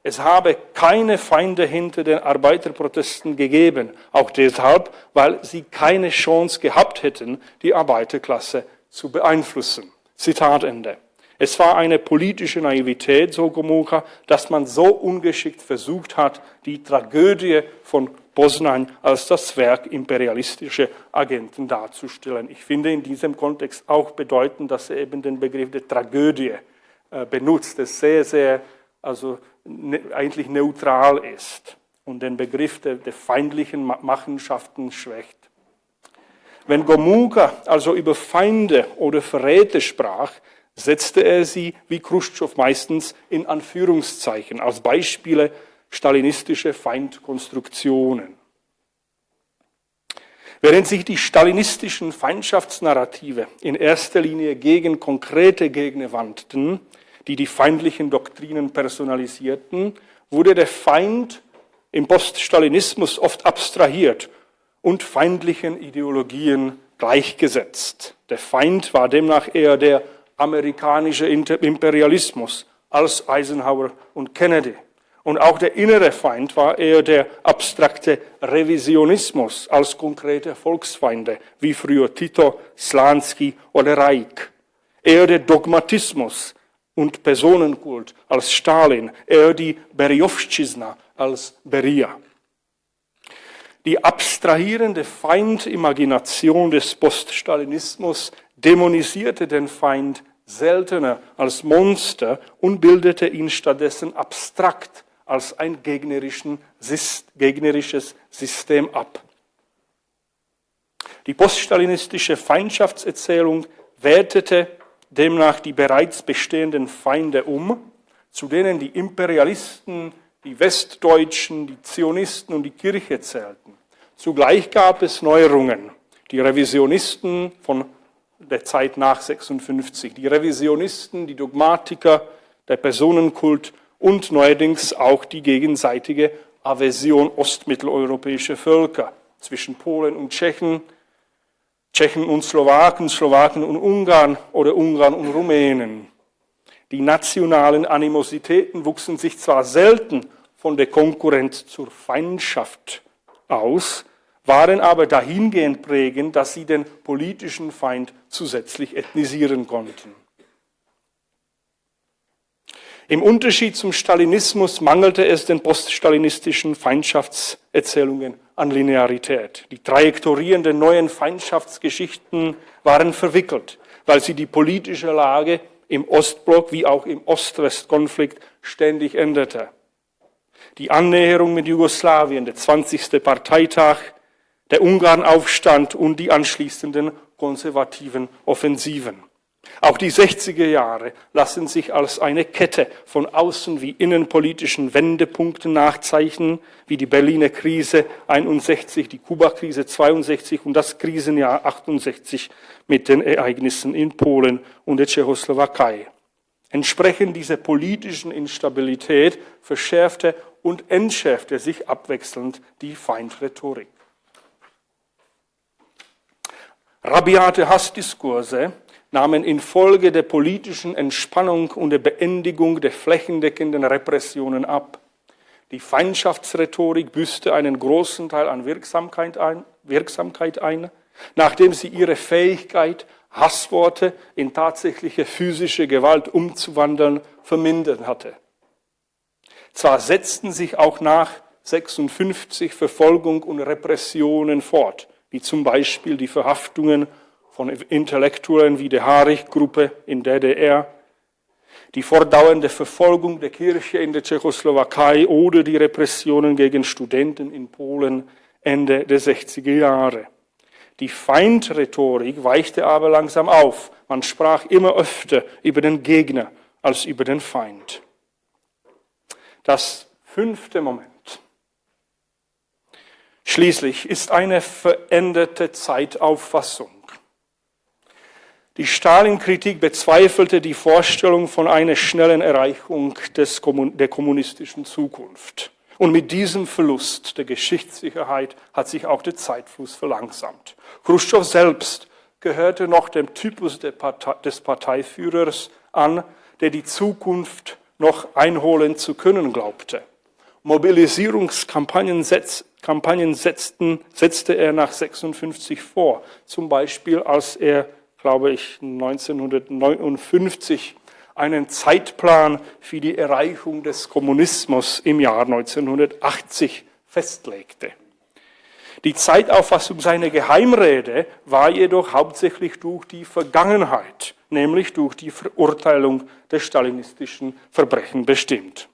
Speaker 2: es habe keine Feinde hinter den Arbeiterprotesten gegeben, auch deshalb, weil sie keine Chance gehabt hätten, die Arbeiterklasse zu beeinflussen. Zitat Ende. Es war eine politische Naivität, so Gomulka, dass man so ungeschickt versucht hat, die Tragödie von Bosnien als das Werk imperialistischer Agenten darzustellen. Ich finde in diesem Kontext auch bedeutend, dass er eben den Begriff der Tragödie äh, benutzt, das sehr, sehr, also eigentlich neutral ist und den Begriff der, der feindlichen Machenschaften schwächt. Wenn Gomulka also über Feinde oder Verräte sprach, setzte er sie, wie Khrushchev meistens, in Anführungszeichen als Beispiele stalinistische Feindkonstruktionen. Während sich die stalinistischen Feindschaftsnarrative in erster Linie gegen konkrete Gegner wandten, die die feindlichen Doktrinen personalisierten, wurde der Feind im Poststalinismus oft abstrahiert und feindlichen Ideologien gleichgesetzt. Der Feind war demnach eher der amerikanische Imperialismus als Eisenhower und Kennedy. Und auch der innere Feind war eher der abstrakte Revisionismus als konkrete Volksfeinde, wie früher Tito, Slansky oder Reich. Eher der Dogmatismus und Personenkult als Stalin, eher die Berjowszczyzna als Beria. Die abstrahierende Feindimagination des Poststalinismus dämonisierte den Feind seltener als Monster und bildete ihn stattdessen abstrakt als ein gegnerisches System ab. Die poststalinistische Feindschaftserzählung wertete demnach die bereits bestehenden Feinde um, zu denen die Imperialisten, die Westdeutschen, die Zionisten und die Kirche zählten. Zugleich gab es Neuerungen. Die Revisionisten von der Zeit nach 56, die Revisionisten, die Dogmatiker, der Personenkult und neuerdings auch die gegenseitige Aversion ostmitteleuropäischer Völker zwischen Polen und Tschechen, Tschechen und Slowaken, Slowaken und Ungarn oder Ungarn und Rumänen. Die nationalen Animositäten wuchsen sich zwar selten von der Konkurrenz zur Feindschaft aus, waren aber dahingehend prägend, dass sie den politischen Feind zusätzlich ethnisieren konnten. Im Unterschied zum Stalinismus mangelte es den poststalinistischen Feindschaftserzählungen an Linearität. Die Trajektorien der neuen Feindschaftsgeschichten waren verwickelt, weil sie die politische Lage im Ostblock wie auch im Ost-West-Konflikt ständig änderte. Die Annäherung mit Jugoslawien, der 20. Parteitag, der Ungarnaufstand und die anschließenden konservativen Offensiven. Auch die 60er Jahre lassen sich als eine Kette von außen- wie innenpolitischen Wendepunkten nachzeichnen, wie die Berliner Krise 61, die Kuba-Krise 62 und das Krisenjahr 68 mit den Ereignissen in Polen und der Tschechoslowakei. Entsprechend dieser politischen Instabilität verschärfte und entschärfte sich abwechselnd die Feindrhetorik. Rabiate Hassdiskurse nahmen infolge der politischen Entspannung und der Beendigung der flächendeckenden Repressionen ab. Die Feindschaftsrhetorik büßte einen großen Teil an Wirksamkeit ein, Wirksamkeit ein, nachdem sie ihre Fähigkeit, Hassworte in tatsächliche physische Gewalt umzuwandeln, vermindert hatte. Zwar setzten sich auch nach 56 Verfolgung und Repressionen fort, wie zum Beispiel die Verhaftungen von Intellektuellen wie der Harich-Gruppe in der DDR, die fortdauernde Verfolgung der Kirche in der Tschechoslowakei oder die Repressionen gegen Studenten in Polen Ende der 60er Jahre. Die Feindrhetorik weichte aber langsam auf. Man sprach immer öfter über den Gegner als über den Feind. Das fünfte Moment. Schließlich ist eine veränderte Zeitauffassung. Die Stalin-Kritik bezweifelte die Vorstellung von einer schnellen Erreichung des, der kommunistischen Zukunft. Und mit diesem Verlust der Geschichtssicherheit hat sich auch der Zeitfluss verlangsamt. Khrushchev selbst gehörte noch dem Typus des Parteiführers an, der die Zukunft noch einholen zu können glaubte. Mobilisierungskampagnen setz, setzten, setzte er nach 56 vor. Zum Beispiel, als er, glaube ich, 1959 einen Zeitplan für die Erreichung des Kommunismus im Jahr 1980 festlegte. Die Zeitauffassung seiner Geheimrede war jedoch hauptsächlich durch die Vergangenheit, nämlich durch die Verurteilung der stalinistischen Verbrechen bestimmt.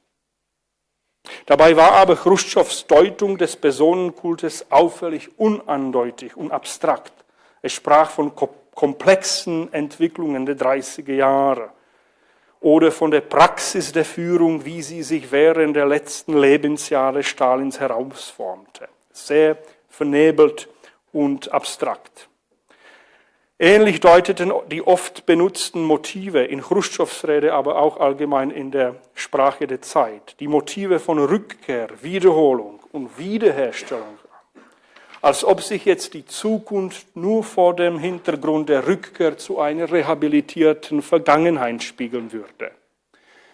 Speaker 2: Dabei war aber Khrushchevs Deutung des Personenkultes auffällig unandeutig und abstrakt. Es sprach von komplexen Entwicklungen der 30er Jahre oder von der Praxis der Führung, wie sie sich während der letzten Lebensjahre Stalins herausformte. Sehr vernebelt und abstrakt. Ähnlich deuteten die oft benutzten Motive in Khrushchevs Rede, aber auch allgemein in der Sprache der Zeit, die Motive von Rückkehr, Wiederholung und Wiederherstellung als ob sich jetzt die Zukunft nur vor dem Hintergrund der Rückkehr zu einer rehabilitierten Vergangenheit spiegeln würde.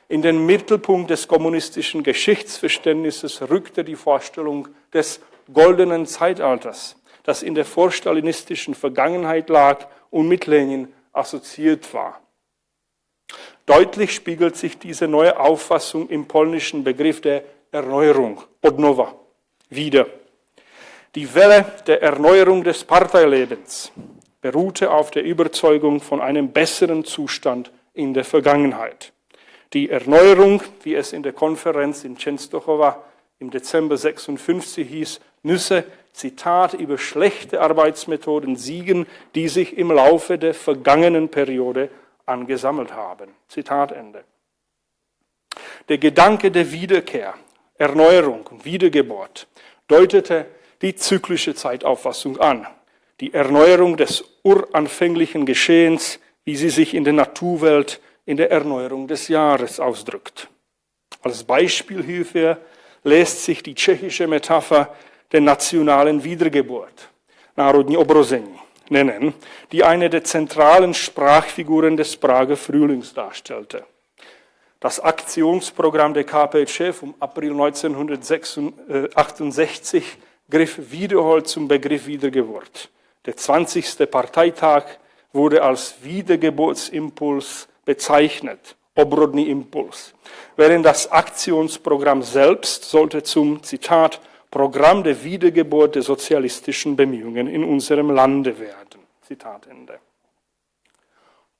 Speaker 2: In den Mittelpunkt des kommunistischen Geschichtsverständnisses rückte die Vorstellung des goldenen Zeitalters, das in der vorstalinistischen Vergangenheit lag und mit Lenin assoziiert war. Deutlich spiegelt sich diese neue Auffassung im polnischen Begriff der Erneuerung, Odnowa, wieder. Die Welle der Erneuerung des Parteilebens beruhte auf der Überzeugung von einem besseren Zustand in der Vergangenheit. Die Erneuerung, wie es in der Konferenz in Częstochowa im Dezember 56 hieß, müsse, Zitat, über schlechte Arbeitsmethoden siegen, die sich im Laufe der vergangenen Periode angesammelt haben. Zitat Ende. Der Gedanke der Wiederkehr, Erneuerung und Wiedergeburt deutete die zyklische Zeitauffassung an, die Erneuerung des uranfänglichen Geschehens, wie sie sich in der Naturwelt in der Erneuerung des Jahres ausdrückt. Als Beispiel hierfür lässt sich die tschechische Metapher der nationalen Wiedergeburt, Národní obrození, nennen, die eine der zentralen Sprachfiguren des Prager Frühlings darstellte. Das Aktionsprogramm der KPC vom April 1968 griff wiederholt zum Begriff Wiedergeburt. Der 20. Parteitag wurde als Wiedergeburtsimpuls bezeichnet, Obrodny Impuls, während das Aktionsprogramm selbst sollte zum, Zitat, Programm der Wiedergeburt der sozialistischen Bemühungen in unserem Lande werden. Zitat Ende.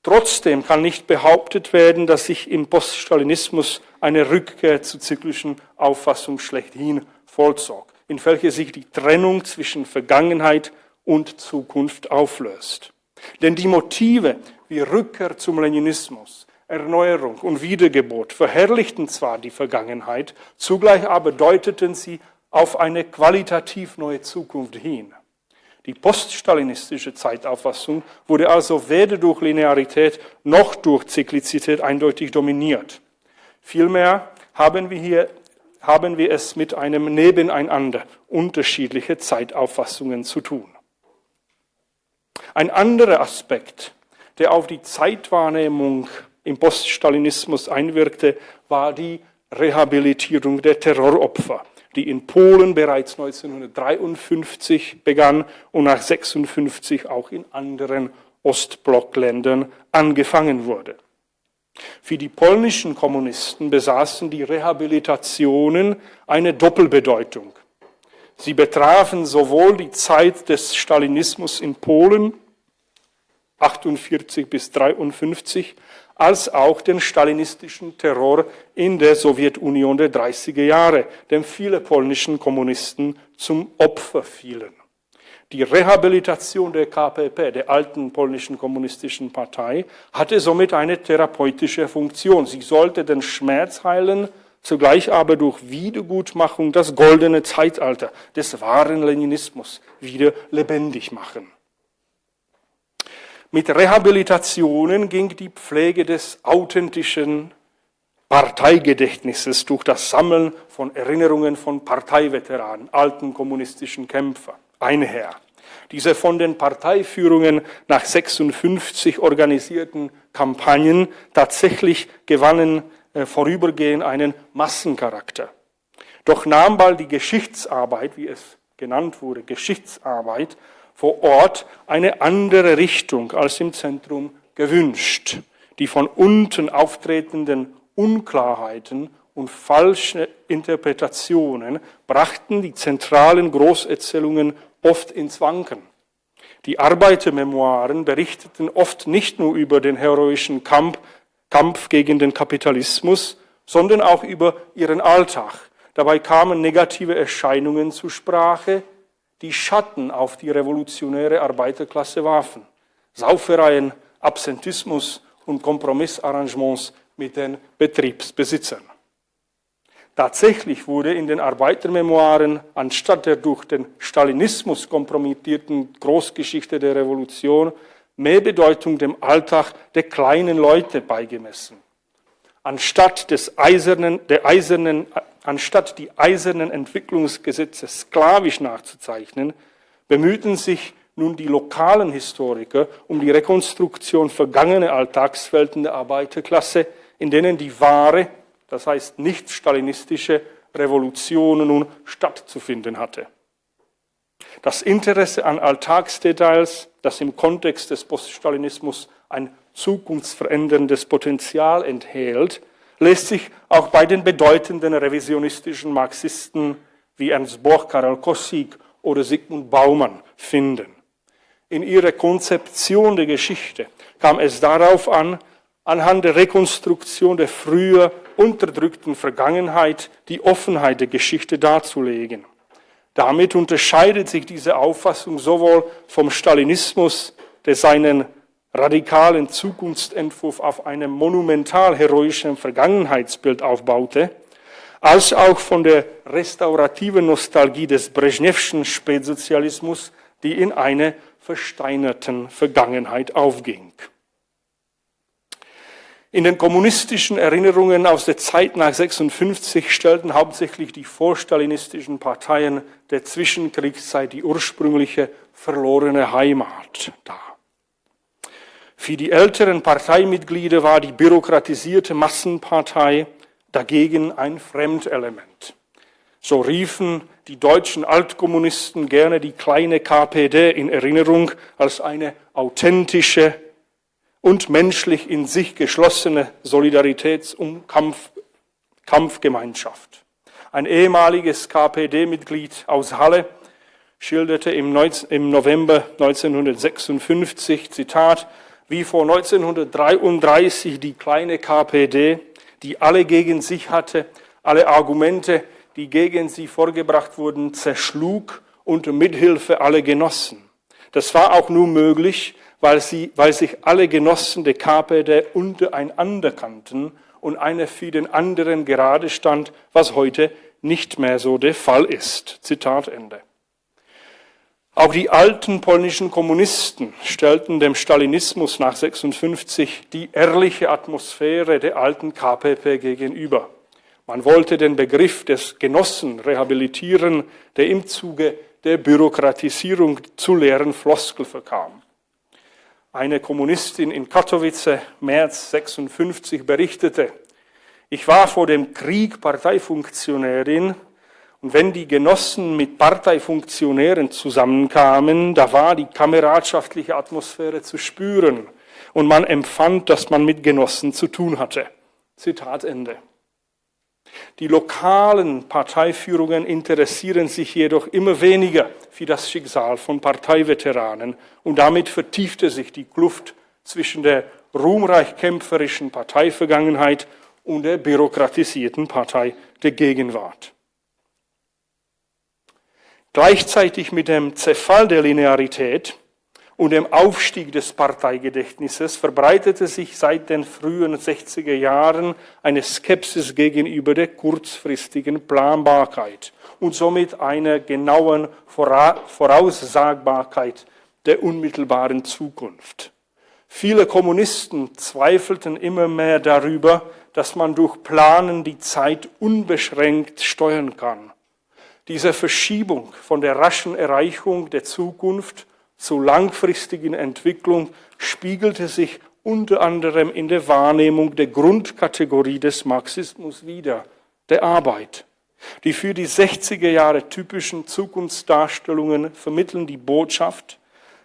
Speaker 2: Trotzdem kann nicht behauptet werden, dass sich im Poststalinismus eine Rückkehr zur zyklischen Auffassung schlechthin vollzog, in welcher sich die Trennung zwischen Vergangenheit und Zukunft auflöst. Denn die Motive wie Rückkehr zum Leninismus, Erneuerung und Wiedergeburt verherrlichten zwar die Vergangenheit, zugleich aber deuteten sie auf eine qualitativ neue Zukunft hin. Die poststalinistische Zeitauffassung wurde also weder durch Linearität noch durch Zyklizität eindeutig dominiert. Vielmehr haben wir hier haben wir es mit einem Nebeneinander unterschiedlicher Zeitauffassungen zu tun. Ein anderer Aspekt, der auf die Zeitwahrnehmung im Poststalinismus einwirkte, war die Rehabilitierung der Terroropfer die in Polen bereits 1953 begann und nach 1956 auch in anderen Ostblockländern angefangen wurde. Für die polnischen Kommunisten besaßen die Rehabilitationen eine Doppelbedeutung. Sie betrafen sowohl die Zeit des Stalinismus in Polen 48 bis 53 als auch den stalinistischen Terror in der Sowjetunion der 30er Jahre, dem viele polnischen Kommunisten zum Opfer fielen. Die Rehabilitation der KPP, der alten polnischen kommunistischen Partei, hatte somit eine therapeutische Funktion. Sie sollte den Schmerz heilen, zugleich aber durch Wiedergutmachung das goldene Zeitalter des wahren Leninismus wieder lebendig machen. Mit Rehabilitationen ging die Pflege des authentischen Parteigedächtnisses durch das Sammeln von Erinnerungen von Parteiveteranen, alten kommunistischen Kämpfer einher. Diese von den Parteiführungen nach 56 organisierten Kampagnen tatsächlich gewannen äh, vorübergehend einen Massencharakter. Doch nahm bald die Geschichtsarbeit, wie es genannt wurde, Geschichtsarbeit, vor Ort eine andere Richtung als im Zentrum gewünscht. die von unten auftretenden Unklarheiten und falsche Interpretationen brachten die zentralen Großerzählungen oft ins Wanken. Die Arbeitermemoiren berichteten oft nicht nur über den heroischen Kampf, Kampf gegen den Kapitalismus, sondern auch über ihren Alltag. Dabei kamen negative Erscheinungen zur Sprache, die Schatten auf die revolutionäre Arbeiterklasse warfen. Saufereien, Absentismus und Kompromissarrangements mit den Betriebsbesitzern. Tatsächlich wurde in den Arbeitermemoiren anstatt der durch den Stalinismus kompromittierten Großgeschichte der Revolution mehr Bedeutung dem Alltag der kleinen Leute beigemessen. Anstatt, des eisernen, der eisernen, anstatt die eisernen Entwicklungsgesetze sklavisch nachzuzeichnen, bemühten sich nun die lokalen Historiker um die Rekonstruktion vergangener Alltagswelten der Arbeiterklasse, in denen die wahre das heißt nicht stalinistische Revolution nun stattzufinden hatte. Das Interesse an Alltagsdetails, das im Kontext des Poststalinismus ein zukunftsveränderndes Potenzial enthält, lässt sich auch bei den bedeutenden revisionistischen Marxisten wie Ernst Boch, Karol Kossig oder Sigmund Baumann finden. In ihrer Konzeption der Geschichte kam es darauf an, anhand der Rekonstruktion der früher unterdrückten Vergangenheit die Offenheit der Geschichte darzulegen. Damit unterscheidet sich diese Auffassung sowohl vom Stalinismus, der seinen radikalen Zukunftsentwurf auf einem monumental heroischen Vergangenheitsbild aufbaute, als auch von der restaurativen Nostalgie des Brezhnevschen Spätsozialismus, die in einer versteinerten Vergangenheit aufging. In den kommunistischen Erinnerungen aus der Zeit nach 56 stellten hauptsächlich die vorstalinistischen Parteien der Zwischenkriegszeit die ursprüngliche verlorene Heimat dar. Für die älteren Parteimitglieder war die bürokratisierte Massenpartei dagegen ein Fremdelement. So riefen die deutschen Altkommunisten gerne die kleine KPD in Erinnerung als eine authentische, und menschlich in sich geschlossene Solidaritäts- und Kampf, Kampfgemeinschaft. Ein ehemaliges KPD-Mitglied aus Halle schilderte im, November 1956, Zitat, wie vor 1933 die kleine KPD, die alle gegen sich hatte, alle Argumente, die gegen sie vorgebracht wurden, zerschlug unter Mithilfe aller Genossen. Das war auch nur möglich, weil, sie, weil sich alle Genossen der KPD untereinander kannten und einer für den anderen gerade stand, was heute nicht mehr so der Fall ist. Zitat Ende. Auch die alten polnischen Kommunisten stellten dem Stalinismus nach 56 die ehrliche Atmosphäre der alten KPP gegenüber. Man wollte den Begriff des Genossen rehabilitieren, der im Zuge der Bürokratisierung zu leeren Floskel verkam. Eine Kommunistin in Katowice, März 56, berichtete, ich war vor dem Krieg Parteifunktionärin und wenn die Genossen mit Parteifunktionären zusammenkamen, da war die kameradschaftliche Atmosphäre zu spüren und man empfand, dass man mit Genossen zu tun hatte. Zitat Ende. Die lokalen Parteiführungen interessieren sich jedoch immer weniger für das Schicksal von Parteiveteranen und damit vertiefte sich die Kluft zwischen der ruhmreich kämpferischen Parteivergangenheit und der bürokratisierten Partei der Gegenwart. Gleichzeitig mit dem Zerfall der Linearität und dem Aufstieg des Parteigedächtnisses verbreitete sich seit den frühen 60er Jahren eine Skepsis gegenüber der kurzfristigen Planbarkeit und somit einer genauen Voraussagbarkeit der unmittelbaren Zukunft. Viele Kommunisten zweifelten immer mehr darüber, dass man durch Planen die Zeit unbeschränkt steuern kann. Diese Verschiebung von der raschen Erreichung der Zukunft zur langfristigen Entwicklung spiegelte sich unter anderem in der Wahrnehmung der Grundkategorie des Marxismus wider, der Arbeit. Die für die 60er Jahre typischen Zukunftsdarstellungen vermitteln die Botschaft,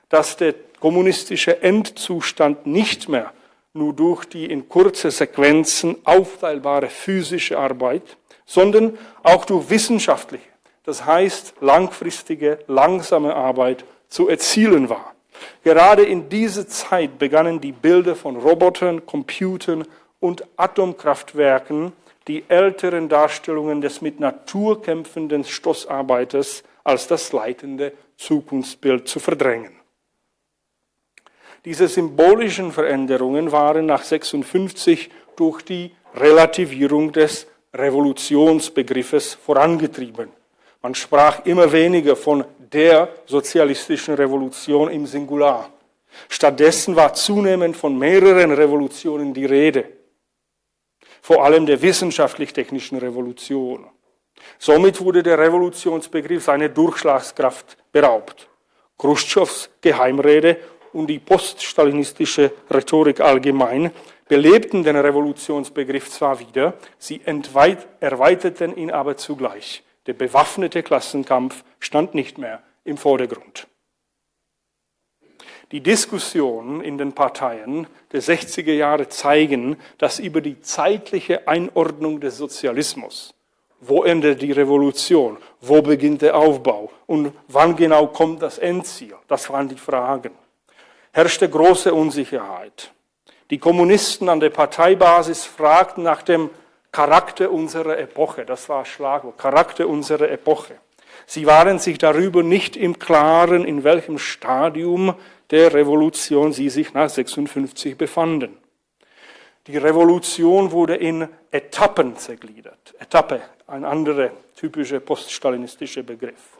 Speaker 2: dass der kommunistische Endzustand nicht mehr nur durch die in kurze Sequenzen aufteilbare physische Arbeit, sondern auch durch wissenschaftliche, das heißt langfristige, langsame Arbeit zu erzielen war. Gerade in dieser Zeit begannen die Bilder von Robotern, Computern und Atomkraftwerken die älteren Darstellungen des mit Natur kämpfenden Stoßarbeiters als das leitende Zukunftsbild zu verdrängen. Diese symbolischen Veränderungen waren nach 56 durch die Relativierung des Revolutionsbegriffes vorangetrieben. Man sprach immer weniger von der sozialistischen Revolution im Singular. Stattdessen war zunehmend von mehreren Revolutionen die Rede, vor allem der wissenschaftlich-technischen Revolution. Somit wurde der Revolutionsbegriff seiner Durchschlagskraft beraubt. Khrushchevs Geheimrede und die poststalinistische Rhetorik allgemein belebten den Revolutionsbegriff zwar wieder, sie erweiterten ihn aber zugleich. Der bewaffnete Klassenkampf stand nicht mehr im Vordergrund. Die Diskussionen in den Parteien der 60er Jahre zeigen, dass über die zeitliche Einordnung des Sozialismus, wo endet die Revolution, wo beginnt der Aufbau und wann genau kommt das Endziel, das waren die Fragen, herrschte große Unsicherheit. Die Kommunisten an der Parteibasis fragten nach dem Charakter unserer Epoche. Das war Schlagwort. Charakter unserer Epoche. Sie waren sich darüber nicht im Klaren, in welchem Stadium der Revolution sie sich nach 56 befanden. Die Revolution wurde in Etappen zergliedert. Etappe, ein anderer typischer poststalinistischer Begriff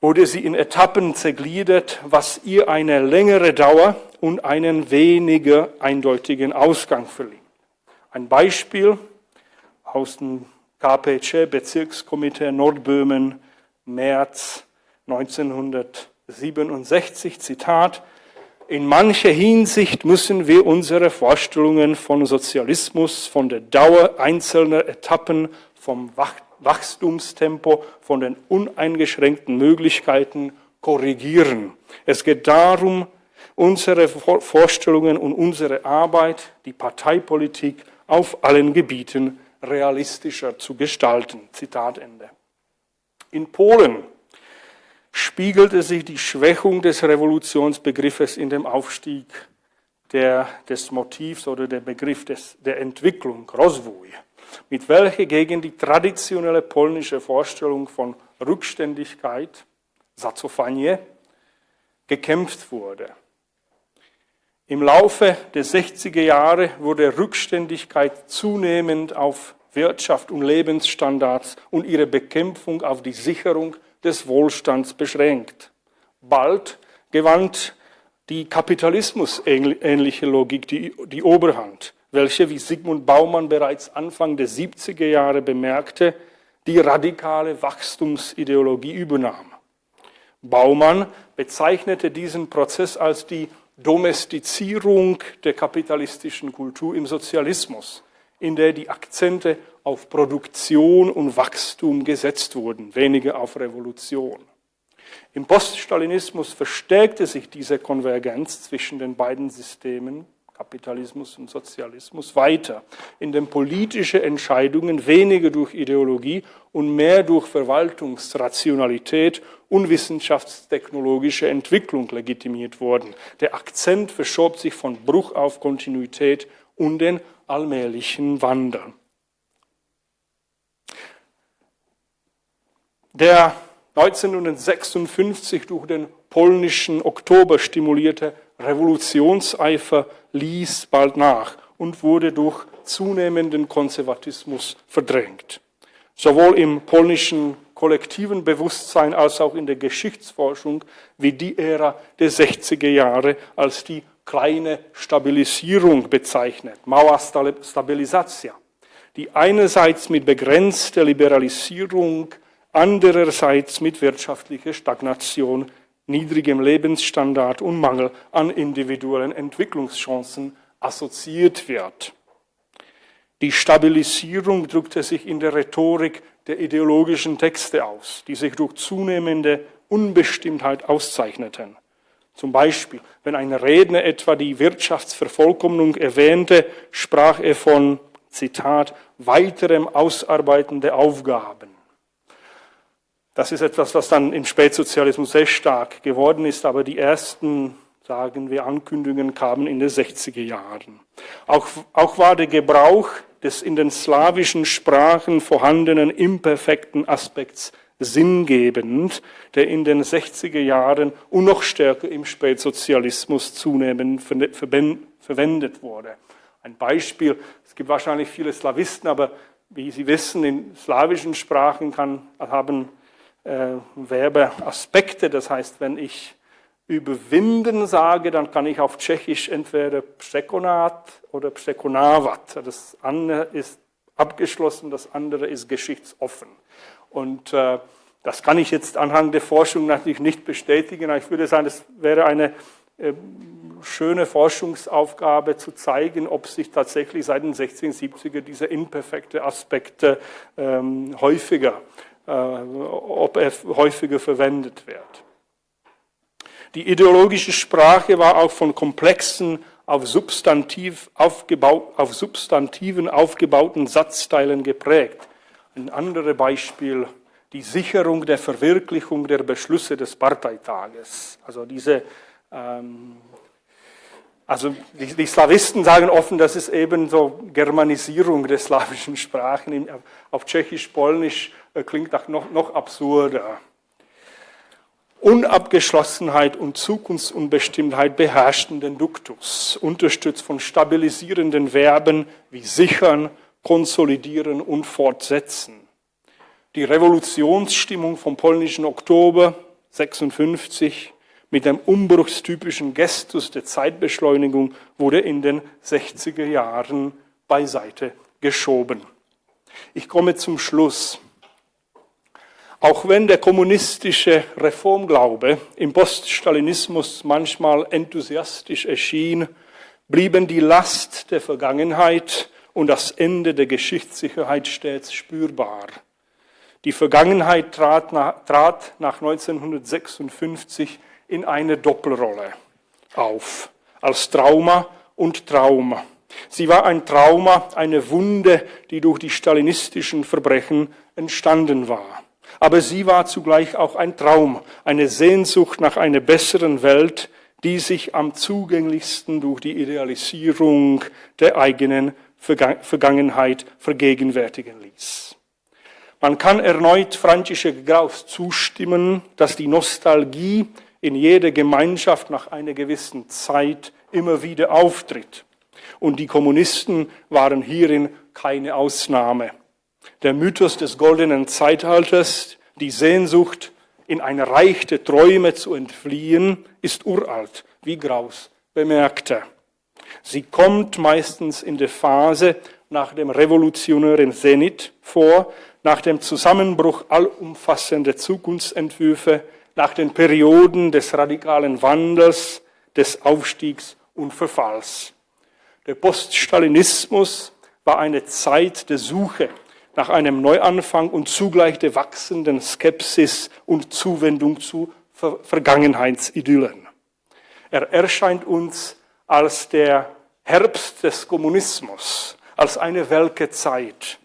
Speaker 2: wurde sie in Etappen zergliedert, was ihr eine längere Dauer und einen weniger eindeutigen Ausgang verlieh. Ein Beispiel aus dem KPC, Bezirkskomitee Nordböhmen, März 1967, Zitat, in mancher Hinsicht müssen wir unsere Vorstellungen von Sozialismus, von der Dauer einzelner Etappen, vom Wachstumstempo, von den uneingeschränkten Möglichkeiten korrigieren. Es geht darum, unsere Vorstellungen und unsere Arbeit, die Parteipolitik auf allen Gebieten realistischer zu gestalten. Zitat Ende. In Polen spiegelte sich die Schwächung des Revolutionsbegriffes in dem Aufstieg der, des Motivs oder der Begriff des, der Entwicklung, Rozwój mit welcher gegen die traditionelle polnische Vorstellung von Rückständigkeit, Zacofanie, gekämpft wurde. Im Laufe der 60er Jahre wurde Rückständigkeit zunehmend auf Wirtschaft und Lebensstandards und ihre Bekämpfung auf die Sicherung des Wohlstands beschränkt. Bald gewann die kapitalismusähnliche Logik die, die Oberhand welche, wie Sigmund Baumann bereits Anfang der 70er Jahre bemerkte, die radikale Wachstumsideologie übernahm. Baumann bezeichnete diesen Prozess als die Domestizierung der kapitalistischen Kultur im Sozialismus, in der die Akzente auf Produktion und Wachstum gesetzt wurden, weniger auf Revolution. Im Poststalinismus verstärkte sich diese Konvergenz zwischen den beiden Systemen Kapitalismus und Sozialismus weiter, in dem politische Entscheidungen weniger durch Ideologie und mehr durch Verwaltungsrationalität und wissenschaftstechnologische Entwicklung legitimiert wurden. Der Akzent verschob sich von Bruch auf Kontinuität und den allmählichen Wandel. Der 1956 durch den polnischen Oktober stimulierte Revolutionseifer ließ bald nach und wurde durch zunehmenden Konservatismus verdrängt. Sowohl im polnischen kollektiven Bewusstsein als auch in der Geschichtsforschung wie die Ära der 60er Jahre als die kleine Stabilisierung bezeichnet, Mauerstabilisatia, die einerseits mit begrenzter Liberalisierung, andererseits mit wirtschaftlicher Stagnation niedrigem Lebensstandard und Mangel an individuellen Entwicklungschancen assoziiert wird. Die Stabilisierung drückte sich in der Rhetorik der ideologischen Texte aus, die sich durch zunehmende Unbestimmtheit auszeichneten. Zum Beispiel, wenn ein Redner etwa die Wirtschaftsvervollkommnung erwähnte, sprach er von, Zitat, weiterem Ausarbeiten der Aufgaben. Das ist etwas, was dann im Spätsozialismus sehr stark geworden ist, aber die ersten, sagen wir, Ankündigungen kamen in den 60er Jahren. Auch, auch war der Gebrauch des in den slawischen Sprachen vorhandenen imperfekten Aspekts sinngebend, der in den 60er Jahren und noch stärker im Spätsozialismus zunehmend verwendet wurde. Ein Beispiel, es gibt wahrscheinlich viele Slawisten, aber wie Sie wissen, in slawischen Sprachen kann, haben äh, Verbe Aspekte, das heißt, wenn ich überwinden sage, dann kann ich auf Tschechisch entweder Psekonat oder Psekonavat. Das eine ist abgeschlossen, das andere ist geschichtsoffen. Und äh, das kann ich jetzt anhand der Forschung natürlich nicht bestätigen. Ich würde sagen, es wäre eine äh, schöne Forschungsaufgabe zu zeigen, ob sich tatsächlich seit den 16, 70er diese imperfekte Aspekte ähm, häufiger, äh, ob er häufiger verwendet wird. Die ideologische Sprache war auch von komplexen, auf, Substantiv aufgebaut, auf Substantiven aufgebauten Satzteilen geprägt. Ein anderes Beispiel, die Sicherung der Verwirklichung der Beschlüsse des Parteitages. Also diese, ähm, also die, die, Slawisten sagen offen, das ist eben so Germanisierung der slawischen Sprachen. Auf Tschechisch, Polnisch äh, klingt das noch, noch absurder. Unabgeschlossenheit und Zukunftsunbestimmtheit beherrschten den Duktus, unterstützt von stabilisierenden Verben wie sichern, konsolidieren und fortsetzen. Die Revolutionsstimmung vom polnischen Oktober 56 mit dem umbruchstypischen Gestus der Zeitbeschleunigung wurde in den 60er Jahren beiseite geschoben. Ich komme zum Schluss. Auch wenn der kommunistische Reformglaube im Poststalinismus manchmal enthusiastisch erschien, blieben die Last der Vergangenheit und das Ende der Geschichtssicherheit stets spürbar. Die Vergangenheit trat nach, trat nach 1956 in eine Doppelrolle auf, als Trauma und Trauma. Sie war ein Trauma, eine Wunde, die durch die stalinistischen Verbrechen entstanden war aber sie war zugleich auch ein Traum, eine Sehnsucht nach einer besseren Welt, die sich am zugänglichsten durch die Idealisierung der eigenen Vergangenheit vergegenwärtigen ließ. Man kann erneut František Graus zustimmen, dass die Nostalgie in jeder Gemeinschaft nach einer gewissen Zeit immer wieder auftritt. Und die Kommunisten waren hierin keine Ausnahme. Der Mythos des goldenen Zeitalters, die Sehnsucht, in ein Reich der Träume zu entfliehen, ist uralt, wie Graus bemerkte. Sie kommt meistens in der Phase nach dem revolutionären Zenit vor, nach dem Zusammenbruch allumfassender Zukunftsentwürfe, nach den Perioden des radikalen Wandels, des Aufstiegs und Verfalls. Der Poststalinismus war eine Zeit der Suche nach einem Neuanfang und zugleich der wachsenden Skepsis und Zuwendung zu Vergangenheitsidyllen. Er erscheint uns als der Herbst des Kommunismus, als eine welke Zeit.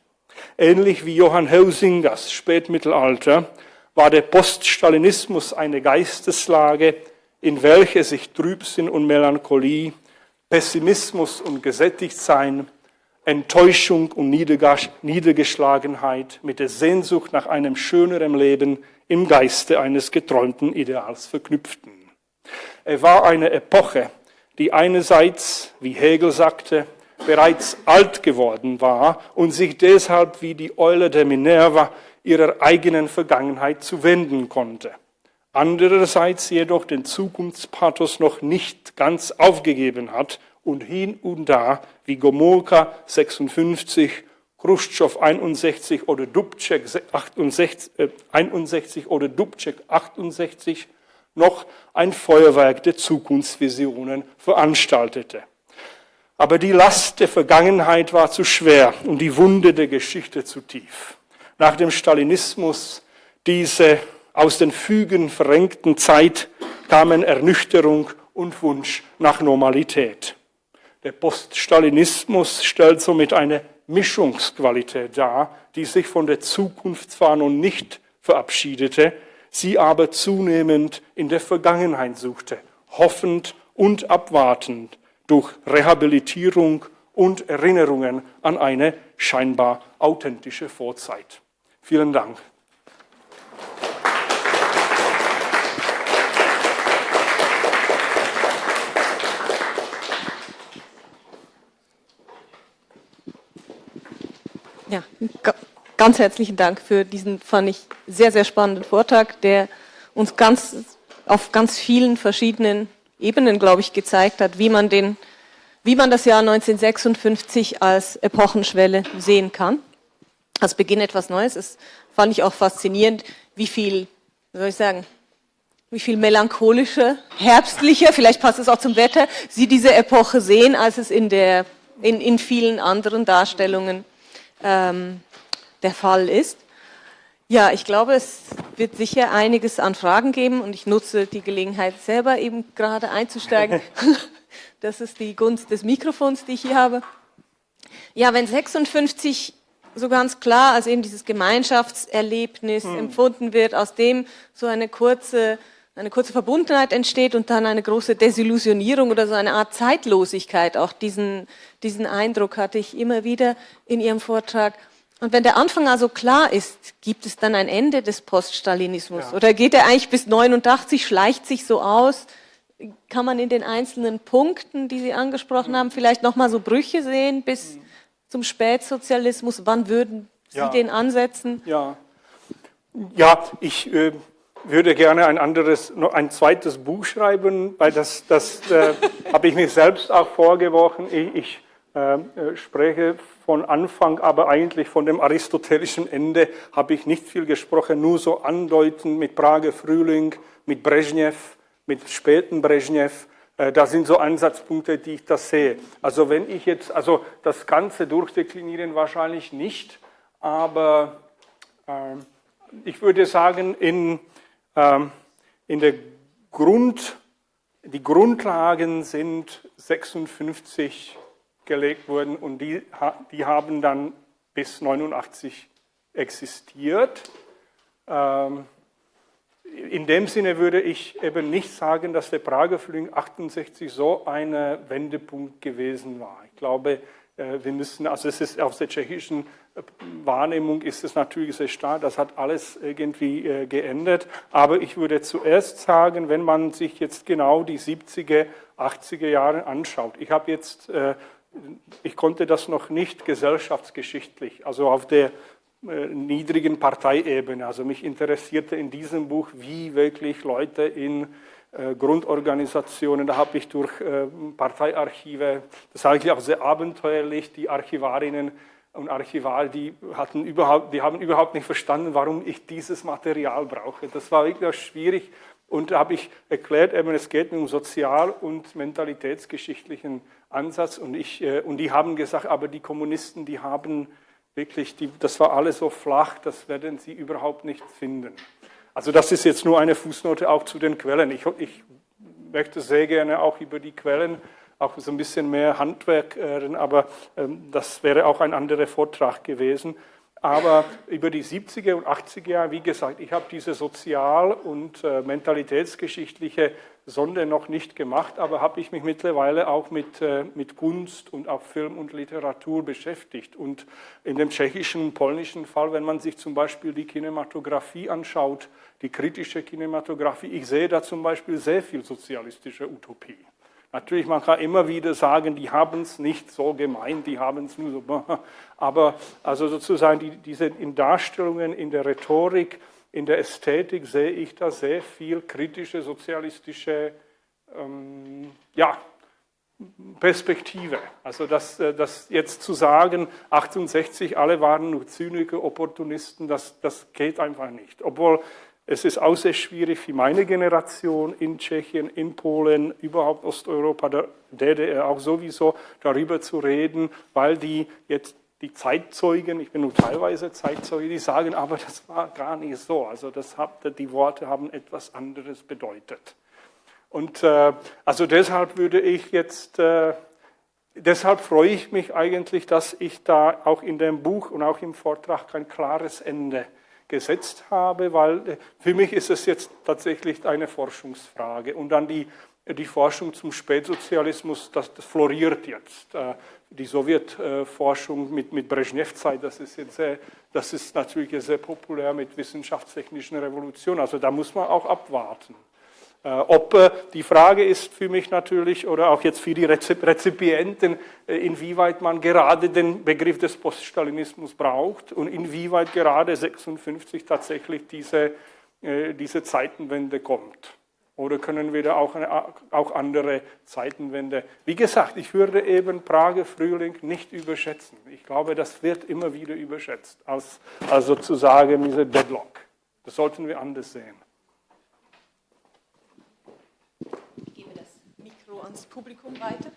Speaker 2: Ähnlich wie Johann Heusingers Spätmittelalter war der Poststalinismus eine Geisteslage, in welche sich Trübsinn und Melancholie, Pessimismus und Gesättigtsein Enttäuschung und Niedergeschlagenheit mit der Sehnsucht nach einem schöneren Leben im Geiste eines geträumten Ideals verknüpften. Er war eine Epoche, die einerseits, wie Hegel sagte, bereits alt geworden war und sich deshalb wie die Eule der Minerva ihrer eigenen Vergangenheit zuwenden konnte. Andererseits jedoch den Zukunftspathos noch nicht ganz aufgegeben hat und hin und da, wie Gomulka 56, Khrushchev 61 oder Dubček 68, äh, 61 oder Dubček 68 noch ein Feuerwerk der Zukunftsvisionen veranstaltete. Aber die Last der Vergangenheit war zu schwer und die Wunde der Geschichte zu tief. Nach dem Stalinismus diese aus den Fügen verrenkten Zeit kamen Ernüchterung und Wunsch nach Normalität. Der Poststalinismus stellt somit eine Mischungsqualität dar, die sich von der Zukunftswarnung nicht verabschiedete, sie aber zunehmend in der Vergangenheit suchte, hoffend und abwartend durch Rehabilitierung und Erinnerungen an eine scheinbar authentische Vorzeit. Vielen Dank.
Speaker 1: Ja, ganz herzlichen Dank für diesen, fand ich, sehr, sehr spannenden Vortrag, der uns ganz, auf ganz vielen verschiedenen Ebenen, glaube ich, gezeigt hat, wie man, den, wie man das Jahr 1956 als Epochenschwelle sehen kann. Als Beginn etwas Neues. Das fand ich auch faszinierend, wie viel, wie soll ich sagen, wie viel melancholischer, herbstlicher, vielleicht passt es auch zum Wetter, Sie diese Epoche sehen, als es in, der, in, in vielen anderen Darstellungen ähm, der Fall ist. Ja, ich glaube, es wird sicher einiges an Fragen geben und ich nutze die Gelegenheit selber eben gerade einzusteigen. das ist die Gunst des Mikrofons, die ich hier habe. Ja, wenn 56 so ganz klar als eben dieses Gemeinschaftserlebnis hm. empfunden wird, aus dem so eine kurze, eine kurze Verbundenheit entsteht und dann eine große Desillusionierung oder so eine Art Zeitlosigkeit. Auch diesen, diesen Eindruck hatte ich immer wieder in Ihrem Vortrag. Und wenn der Anfang also klar ist, gibt es dann ein Ende des Poststalinismus? Ja. Oder geht er eigentlich bis 89, schleicht sich so aus? Kann man in den einzelnen Punkten, die Sie angesprochen mhm. haben, vielleicht nochmal so Brüche sehen bis mhm. Zum Spätsozialismus? Wann würden Sie ja. den ansetzen?
Speaker 2: Ja, ja ich äh, würde gerne ein anderes, noch ein zweites Buch schreiben, weil das, das äh, habe ich mir selbst auch vorgeworfen. Ich, ich äh, äh spreche von Anfang, aber eigentlich von dem aristotelischen Ende habe ich nicht viel gesprochen, nur so andeuten mit Prager Frühling, mit Brezhnev, mit späten Brezhnev. Äh, da sind so Ansatzpunkte, die ich das sehe. Also wenn ich jetzt, also das Ganze durchdeklinieren wahrscheinlich nicht, aber äh, ich würde sagen, in, äh, in der Grund, die Grundlagen sind 56 gelegt wurden und die, die haben dann bis 89 existiert. Ähm, in dem Sinne würde ich eben nicht sagen, dass der Prager Frühling 68 so ein Wendepunkt gewesen war. Ich glaube, äh, wir müssen, also es ist aus der tschechischen äh, Wahrnehmung ist es natürlich sehr stark, das hat alles irgendwie äh, geändert. Aber ich würde zuerst sagen, wenn man sich jetzt genau die 70er, 80er Jahre anschaut, ich habe jetzt ich konnte das noch nicht gesellschaftsgeschichtlich, also auf der äh, niedrigen Parteiebene. Also mich interessierte in diesem Buch, wie wirklich Leute in äh, Grundorganisationen, da habe ich durch äh, Parteiarchive, das ist eigentlich auch sehr abenteuerlich, die Archivarinnen und Archivar, die, hatten überhaupt, die haben überhaupt nicht verstanden, warum ich dieses Material brauche. Das war wirklich schwierig und da habe ich erklärt, eben, es geht um sozial- und mentalitätsgeschichtlichen Ansatz. Und, ich, äh, und die haben gesagt, aber die Kommunisten, die haben wirklich, die, das war alles so flach, das werden sie überhaupt nicht finden. Also das ist jetzt nur eine Fußnote auch zu den Quellen. Ich, ich möchte sehr gerne auch über die Quellen auch so ein bisschen mehr Handwerk, äh, aber ähm, das wäre auch ein anderer Vortrag gewesen. Aber über die 70er und 80er Jahre, wie gesagt, ich habe diese sozial- und äh, mentalitätsgeschichtliche Sonde noch nicht gemacht, aber habe ich mich mittlerweile auch mit, äh, mit Kunst und auch Film und Literatur beschäftigt. Und in dem tschechischen, polnischen Fall, wenn man sich zum Beispiel die Kinematografie anschaut, die kritische Kinematografie, ich sehe da zum Beispiel sehr viel sozialistische Utopie. Natürlich, man kann immer wieder sagen, die haben es nicht so gemeint, die haben es nur so. Aber also sozusagen die, diese in Darstellungen, in der Rhetorik, in der Ästhetik sehe ich da sehr viel kritische, sozialistische ähm, ja, Perspektive. Also das, äh, das jetzt zu sagen, 68, alle waren nur Zyniker, Opportunisten, das, das geht einfach nicht. Obwohl es ist auch sehr schwierig für meine Generation in Tschechien, in Polen, überhaupt Osteuropa, der DDR auch sowieso darüber zu reden, weil die jetzt die Zeitzeugen, ich bin nur teilweise Zeitzeuge, die sagen, aber das war gar nicht so. Also das hat, die Worte haben etwas anderes bedeutet. Und äh, also deshalb würde ich jetzt, äh, deshalb freue ich mich eigentlich, dass ich da auch in dem Buch und auch im Vortrag kein klares Ende gesetzt habe, weil äh, für mich ist es jetzt tatsächlich eine Forschungsfrage. Und dann die, die Forschung zum Spätsozialismus, das, das floriert jetzt. Die Sowjetforschung mit, mit Brezhnev-Zeit, das ist jetzt sehr, das ist natürlich sehr populär mit wissenschaftstechnischen Revolutionen. Also da muss man auch abwarten. Äh, ob äh, die Frage ist für mich natürlich oder auch jetzt für die Rezipienten, äh, inwieweit man gerade den Begriff des Poststalinismus braucht und inwieweit gerade 56 tatsächlich diese, diese Zeitenwende kommt. Oder können wir da auch, eine, auch andere Zeitenwende? Wie gesagt, ich würde eben Prager Frühling nicht überschätzen. Ich glaube, das wird immer wieder überschätzt, als, als sozusagen diese Deadlock. Das sollten wir anders sehen.
Speaker 1: ans Publikum weiter.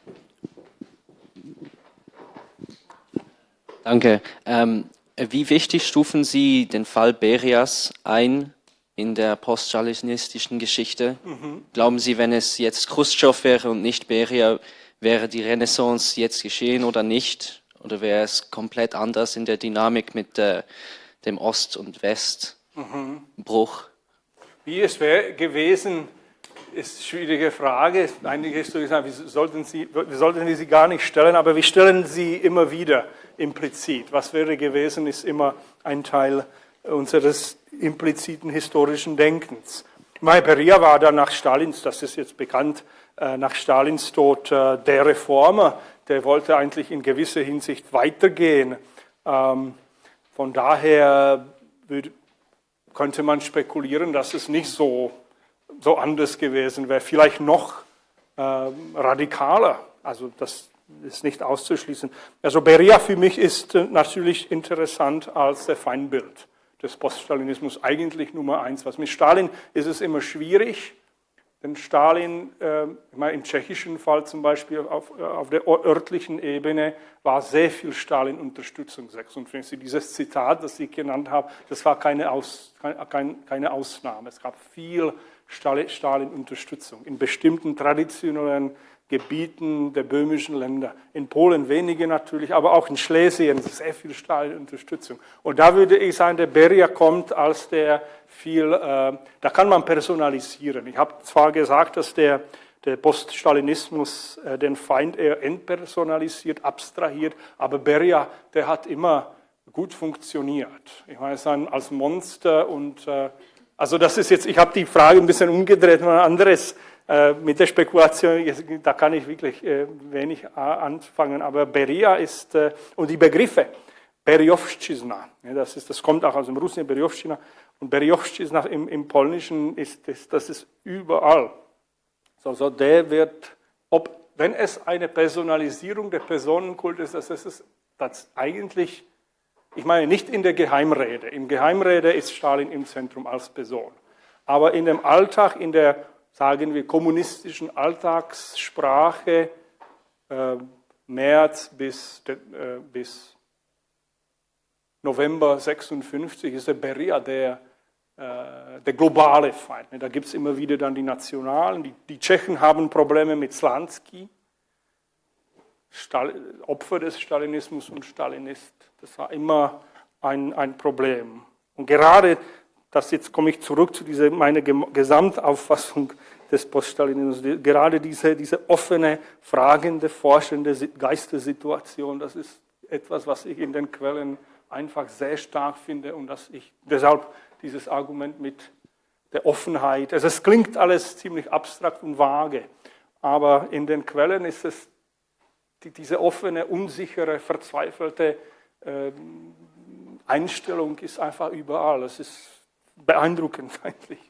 Speaker 3: Danke. Ähm, wie wichtig stufen Sie den Fall Berias ein in der poststalinistischen Geschichte? Mhm. Glauben Sie, wenn es jetzt Khrushchev wäre und nicht Beria, wäre die Renaissance jetzt geschehen oder nicht? Oder wäre es komplett anders in der Dynamik mit äh, dem Ost- und Westbruch? Mhm.
Speaker 2: Wie es wäre gewesen, ist eine schwierige Frage. Einige Historiker sagen, wir sollten, sie, wir sollten sie gar nicht stellen, aber wir stellen sie immer wieder implizit. Was wäre gewesen, ist immer ein Teil unseres impliziten historischen Denkens. Mai Beria war dann nach Stalins, das ist jetzt bekannt, äh, nach Stalins Tod äh, der Reformer, der wollte eigentlich in gewisser Hinsicht weitergehen. Ähm, von daher könnte man spekulieren, dass es nicht so so anders gewesen wäre, vielleicht noch äh, radikaler. Also das ist nicht auszuschließen. Also Beria für mich ist äh, natürlich interessant als der Feindbild des Poststalinismus, eigentlich Nummer eins. Was mit Stalin ist es immer schwierig, denn Stalin, äh, im tschechischen Fall zum Beispiel auf, äh, auf der örtlichen Ebene war sehr viel Stalin-Unterstützung 56. Dieses Zitat, das ich genannt habe, das war keine, Aus, keine, keine Ausnahme. Es gab viel Stalin-Unterstützung in bestimmten traditionellen Gebieten der böhmischen Länder. In Polen wenige natürlich, aber auch in Schlesien sehr viel Stalin-Unterstützung. Und da würde ich sagen, der Beria kommt als der viel, äh, da kann man personalisieren. Ich habe zwar gesagt, dass der, der Poststalinismus äh, den Feind eher entpersonalisiert, abstrahiert, aber Beria, der hat immer gut funktioniert. Ich meine, als Monster und äh, also das ist jetzt, ich habe die Frage ein bisschen umgedreht, ein anderes mit der Spekulation, da kann ich wirklich äh, wenig äh, anfangen, aber Beria ist, äh, und die Begriffe, Beriowszczyzna, ja, das, ist, das kommt auch aus dem Russischen, Beriowszczyzna, und Beriowszczyzna im, im Polnischen ist, das, das ist überall. Also der wird, ob, wenn es eine Personalisierung der Personenkult ist, das ist das eigentlich ich meine nicht in der Geheimrede. Im Geheimrede ist Stalin im Zentrum als Person. Aber in dem Alltag, in der, sagen wir, kommunistischen Alltagssprache, äh, März bis, äh, bis November 56 ist der Beria der, äh, der globale Feind. Da gibt es immer wieder dann die Nationalen. Die, die Tschechen haben Probleme mit Slansky. Opfer des Stalinismus und Stalinist. Das war immer ein, ein Problem. Und gerade, das jetzt komme ich zurück zu dieser, meiner Gesamtauffassung des Poststalinismus, gerade diese, diese offene, fragende, forschende Geistersituation, das ist etwas, was ich in den Quellen einfach sehr stark finde und dass ich deshalb dieses Argument mit der Offenheit, also es klingt alles ziemlich abstrakt und vage, aber in den Quellen ist es die, diese offene, unsichere, verzweifelte äh, Einstellung ist einfach überall. Es ist beeindruckend eigentlich.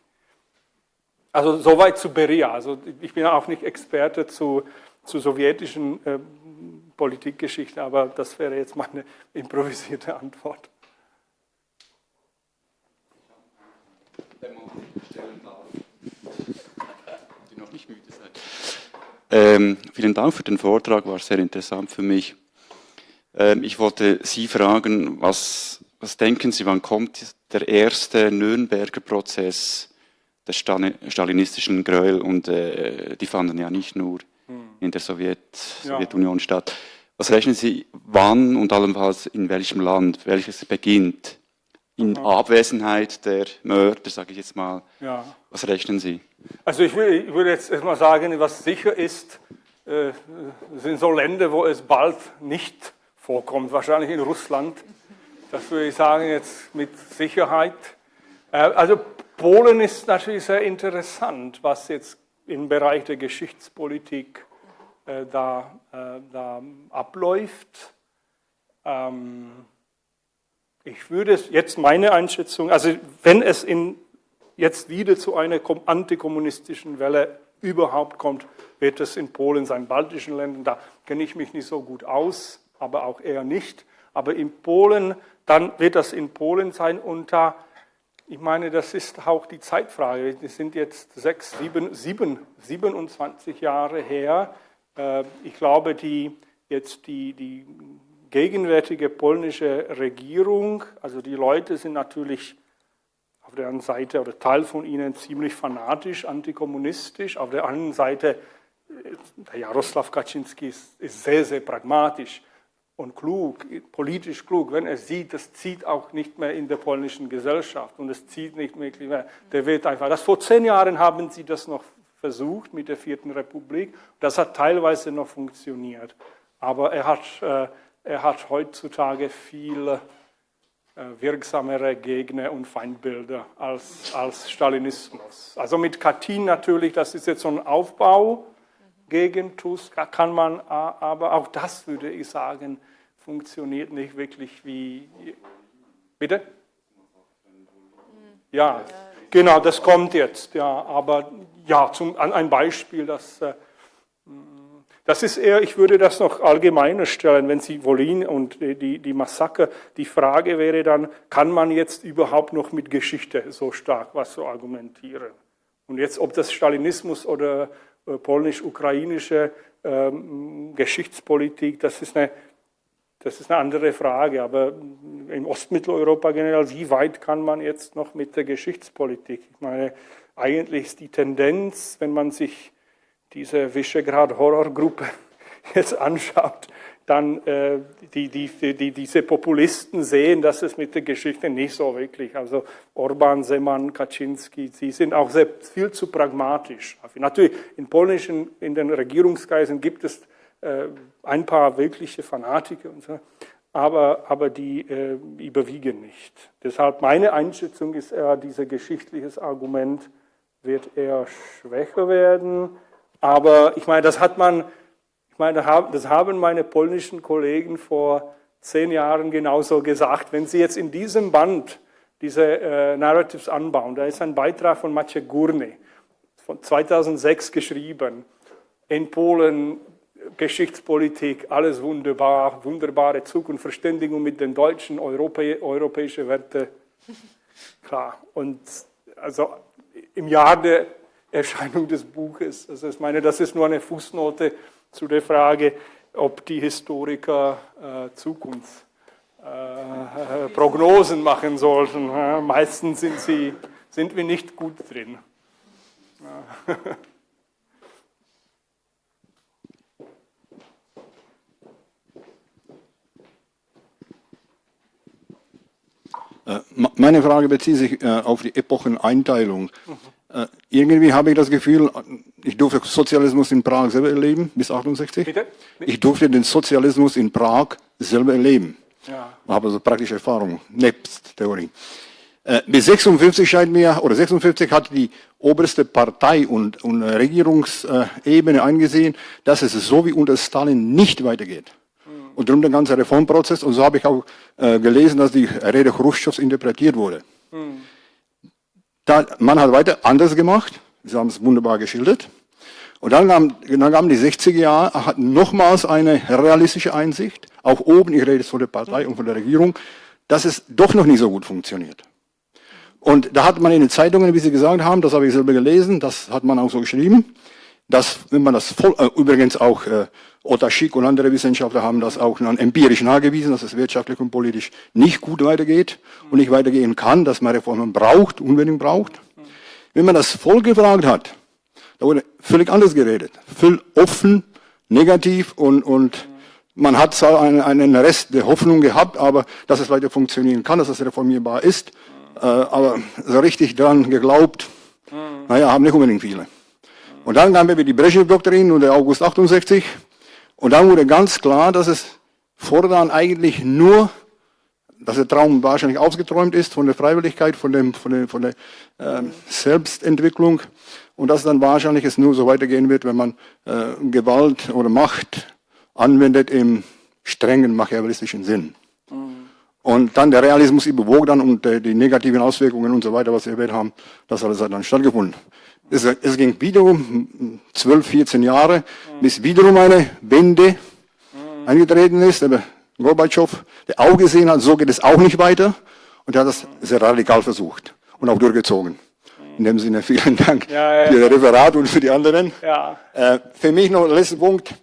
Speaker 2: Also soweit zu Beria. Also ich bin auch nicht Experte zu, zu sowjetischen äh, Politikgeschichte, aber das wäre jetzt meine improvisierte Antwort.
Speaker 4: Die noch nicht müde seid. Ähm, vielen Dank für den Vortrag, war sehr interessant für mich. Ähm, ich wollte Sie fragen, was, was denken Sie, wann kommt der erste Nürnberger Prozess der stalinistischen Gräuel und äh, die fanden ja nicht nur hm. in der Sowjet, Sowjetunion ja. statt. Was rechnen Sie, wann und allenfalls in welchem Land, welches beginnt? In. Abwesenheit der Mörder, sage ich jetzt mal. Ja. Was rechnen Sie?
Speaker 2: Also ich, will, ich würde jetzt erstmal sagen, was sicher ist, äh, sind so Länder, wo es bald nicht vorkommt. Wahrscheinlich in Russland. Das würde ich sagen jetzt mit Sicherheit. Äh, also Polen ist natürlich sehr interessant, was jetzt im Bereich der Geschichtspolitik äh, da, äh, da abläuft. Ähm, ich würde jetzt meine Einschätzung, also wenn es in, jetzt wieder zu einer antikommunistischen Welle überhaupt kommt, wird es in Polen sein, baltischen Ländern, da kenne ich mich nicht so gut aus, aber auch eher nicht. Aber in Polen, dann wird das in Polen sein da, ich meine, das ist auch die Zeitfrage. Wir sind jetzt sechs, sieben, sieben, 27 Jahre her, äh, ich glaube, die, jetzt die, die gegenwärtige polnische Regierung, also die Leute sind natürlich auf der einen Seite oder Teil von ihnen ziemlich fanatisch, antikommunistisch, auf der anderen Seite, der äh, Jaroslaw Kaczynski ist, ist sehr, sehr pragmatisch und klug, politisch klug, wenn er sieht, das zieht auch nicht mehr in der polnischen Gesellschaft und es zieht nicht mehr, der wird einfach, das vor zehn Jahren haben sie das noch versucht mit der Vierten Republik. Das hat teilweise noch funktioniert. Aber er hat, äh, er hat heutzutage viel äh, wirksamere Gegner und Feindbilder als, als Stalinismus. Also mit Katyn natürlich, das ist jetzt so ein Aufbau gegen Tusk, kann man, aber auch das würde ich sagen, funktioniert nicht wirklich wie. Bitte? Ja, genau, das kommt jetzt, ja, aber ja, zum, ein Beispiel, das, äh, das ist eher, ich würde das noch allgemeiner stellen, wenn Sie Wolin und die, die Massaker, die Frage wäre dann, kann man jetzt überhaupt noch mit Geschichte so stark was so argumentieren? Und jetzt, ob das Stalinismus oder polnisch-ukrainische ähm, Geschichtspolitik, das ist eine das ist eine andere Frage, aber im Ostmitteleuropa generell, wie weit kann man jetzt noch mit der Geschichtspolitik? Ich meine, eigentlich ist die Tendenz, wenn man sich diese Visegrad-Horrorgruppe jetzt anschaut, dann äh, die, die, die, diese Populisten sehen, dass es mit der Geschichte nicht so wirklich, also Orban, Seman, Kaczynski, sie sind auch sehr, viel zu pragmatisch. Natürlich, in polnischen, in den Regierungskreisen gibt es äh, ein paar wirkliche Fanatiker und so, aber, aber die äh, überwiegen nicht. Deshalb meine Einschätzung ist eher, dieses geschichtliches Argument wird eher schwächer werden. Aber ich meine, das hat man, ich meine, das haben meine polnischen Kollegen vor zehn Jahren genauso gesagt. Wenn Sie jetzt in diesem Band diese äh, Narratives anbauen, da ist ein Beitrag von Maciej Gurny von 2006 geschrieben. In Polen Geschichtspolitik, alles wunderbar, wunderbare Zukunftsverständigung mit den Deutschen, Europä europäische Werte. Klar, und also im Jahr der Erscheinung des Buches. Also ich meine, das ist nur eine Fußnote zu der Frage, ob die Historiker äh, Zukunftsprognosen äh, machen sollten. Ja, meistens sind, sie, sind wir nicht gut drin. Ja.
Speaker 5: Äh, meine Frage bezieht sich äh, auf die Epocheneinteilung. Mhm. Irgendwie habe ich das Gefühl, ich durfte Sozialismus in Prag selber erleben, bis 68. Bitte? Ich durfte den Sozialismus in Prag selber erleben. Ja. Habe also praktische Erfahrung, nebst Theorie. Bis 56 scheint mir, oder 56 hat die oberste Partei und, und Regierungsebene eingesehen, dass es so wie unter Stalin nicht weitergeht und darum der ganze Reformprozess. Und so habe ich auch äh, gelesen, dass die Rede Khrushchevs interpretiert wurde. Mhm. Da, man hat weiter anders gemacht. Sie haben es wunderbar geschildert. Und dann kamen dann kam die 60er Jahre, hatten nochmals eine realistische Einsicht, auch oben, ich rede jetzt von der Partei und von der Regierung, dass es doch noch nicht so gut funktioniert. Und da hat man in den Zeitungen, wie Sie gesagt haben, das habe ich selber gelesen, das hat man auch so geschrieben, dass, wenn man das voll, äh, übrigens auch äh, Otta Schick und andere Wissenschaftler haben das auch empirisch nachgewiesen, dass es wirtschaftlich und politisch nicht gut weitergeht und nicht weitergehen kann, dass man Reformen braucht, unbedingt braucht. Wenn man das Volk gefragt hat, da wurde völlig anders geredet. Völlig offen, negativ und, und man hat zwar einen, einen Rest der Hoffnung gehabt, aber dass es weiter funktionieren kann, dass es reformierbar ist, äh, aber so richtig dran geglaubt, naja, haben nicht unbedingt viele. Und dann kamen wir die Brezhnev-Doktrin und der August 68 und dann wurde ganz klar, dass es fortan eigentlich nur, dass der Traum wahrscheinlich ausgeträumt ist von der Freiwilligkeit, von, dem, von der, von der äh, Selbstentwicklung und dass dann wahrscheinlich es nur so weitergehen wird, wenn man äh, Gewalt oder Macht anwendet im strengen machiavellistischen Sinn. Mhm. Und dann der Realismus überwog dann und äh, die negativen Auswirkungen und so weiter, was wir erwähnt haben, das alles hat dann stattgefunden. Es, es ging wiederum 12, 14 Jahre, mhm. bis wiederum eine Wende mhm. eingetreten ist. Aber Gorbatschow, der auch gesehen hat, so geht es auch nicht weiter. Und er hat das sehr radikal versucht und auch durchgezogen. In dem Sinne vielen Dank ja, ja, für das Referat und für die anderen. Ja. Äh, für mich noch ein letzter Punkt.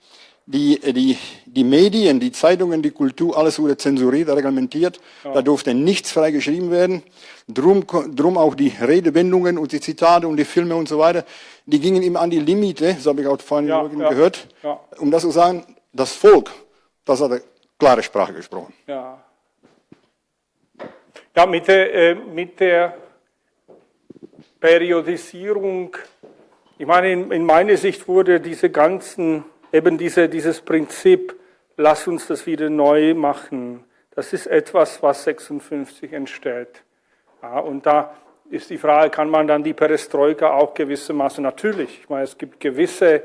Speaker 5: Die, die, die Medien, die Zeitungen, die Kultur, alles wurde zensuriert, reglementiert. Ja. Da durfte nichts frei geschrieben werden. Drum, drum auch die Redewendungen und die Zitate und die Filme und so weiter, die gingen immer an die Limite, so habe ich auch vorhin ja, ja. gehört, ja. um das zu sagen, das Volk, das hat eine klare Sprache gesprochen.
Speaker 2: Ja, ja mit, der, äh, mit der Periodisierung, ich meine, in, in meiner Sicht wurde diese ganzen, eben diese, dieses Prinzip, lass uns das wieder neu machen, das ist etwas, was 56 entsteht. Ja, und da ist die Frage, kann man dann die Perestroika auch gewissermaßen, natürlich, ich meine, es gibt gewisse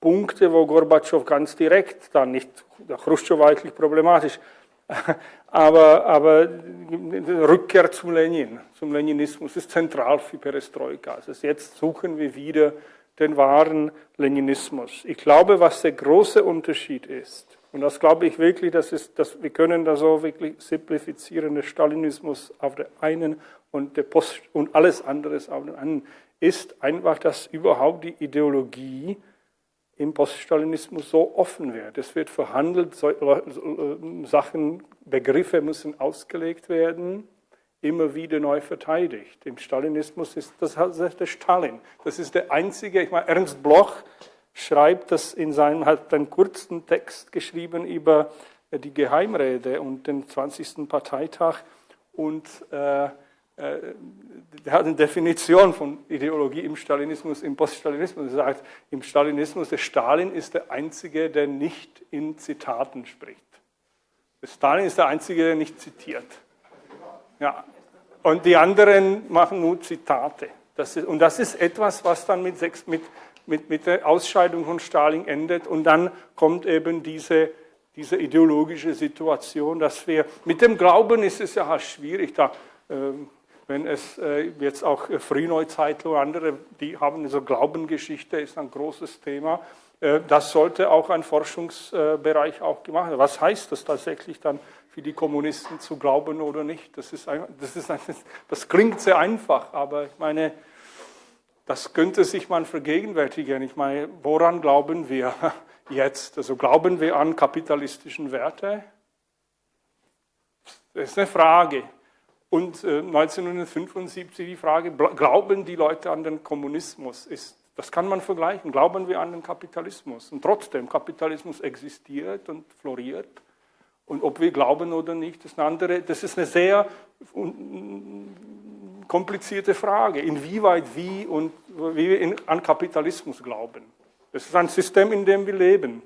Speaker 2: Punkte, wo Gorbatschow ganz direkt dann nicht, der Khrushchev war eigentlich problematisch, aber, aber Rückkehr zu Lenin, zum Leninismus ist zentral für Perestroika. Also jetzt suchen wir wieder den wahren Leninismus. Ich glaube, was der große Unterschied ist, und das glaube ich wirklich, das ist, dass wir können da so wirklich simplifizieren, der Stalinismus auf der einen und der Post und alles andere auf der anderen, ist einfach, dass überhaupt die Ideologie im Poststalinismus so offen wird. Es wird verhandelt, äh, Sachen, Begriffe müssen ausgelegt werden, immer wieder neu verteidigt. Im Stalinismus ist das halt der Stalin. Das ist der einzige, ich meine, Ernst Bloch schreibt das in seinem, hat einen kurzen Text geschrieben über die Geheimrede und den 20. Parteitag und äh, äh, der hat eine Definition von Ideologie im Stalinismus, im Poststalinismus. Er sagt, im Stalinismus, der Stalin ist der Einzige, der nicht in Zitaten spricht. Der Stalin ist der Einzige, der nicht zitiert. Ja. Und die anderen machen nur Zitate. Das ist, und das ist etwas, was dann mit, sechs, mit, mit, mit der Ausscheidung von Stalin endet. Und dann kommt eben diese, diese ideologische Situation, dass wir, mit dem Glauben ist es ja schwierig, da ähm, wenn es äh, jetzt auch Frühneuzeit oder andere, die haben so Glaubengeschichte, ist ein großes Thema. Äh, das sollte auch ein Forschungsbereich auch gemacht werden. Was heißt das tatsächlich dann für die Kommunisten zu glauben oder nicht? Das, ist ein, das, ist ein, das klingt sehr einfach, aber ich meine, das könnte sich man vergegenwärtigen. Ich meine, woran glauben wir jetzt? Also glauben wir an kapitalistischen Werte? Das ist eine Frage. Und 1975 äh, die Frage, glauben die Leute an den Kommunismus? Ist, das kann man vergleichen. Glauben wir an den Kapitalismus? Und trotzdem, Kapitalismus existiert und floriert. Und ob wir glauben oder nicht, ist eine andere, das ist eine sehr komplizierte Frage. Inwieweit wie und wie wir an Kapitalismus glauben. Das ist ein System, in dem wir leben.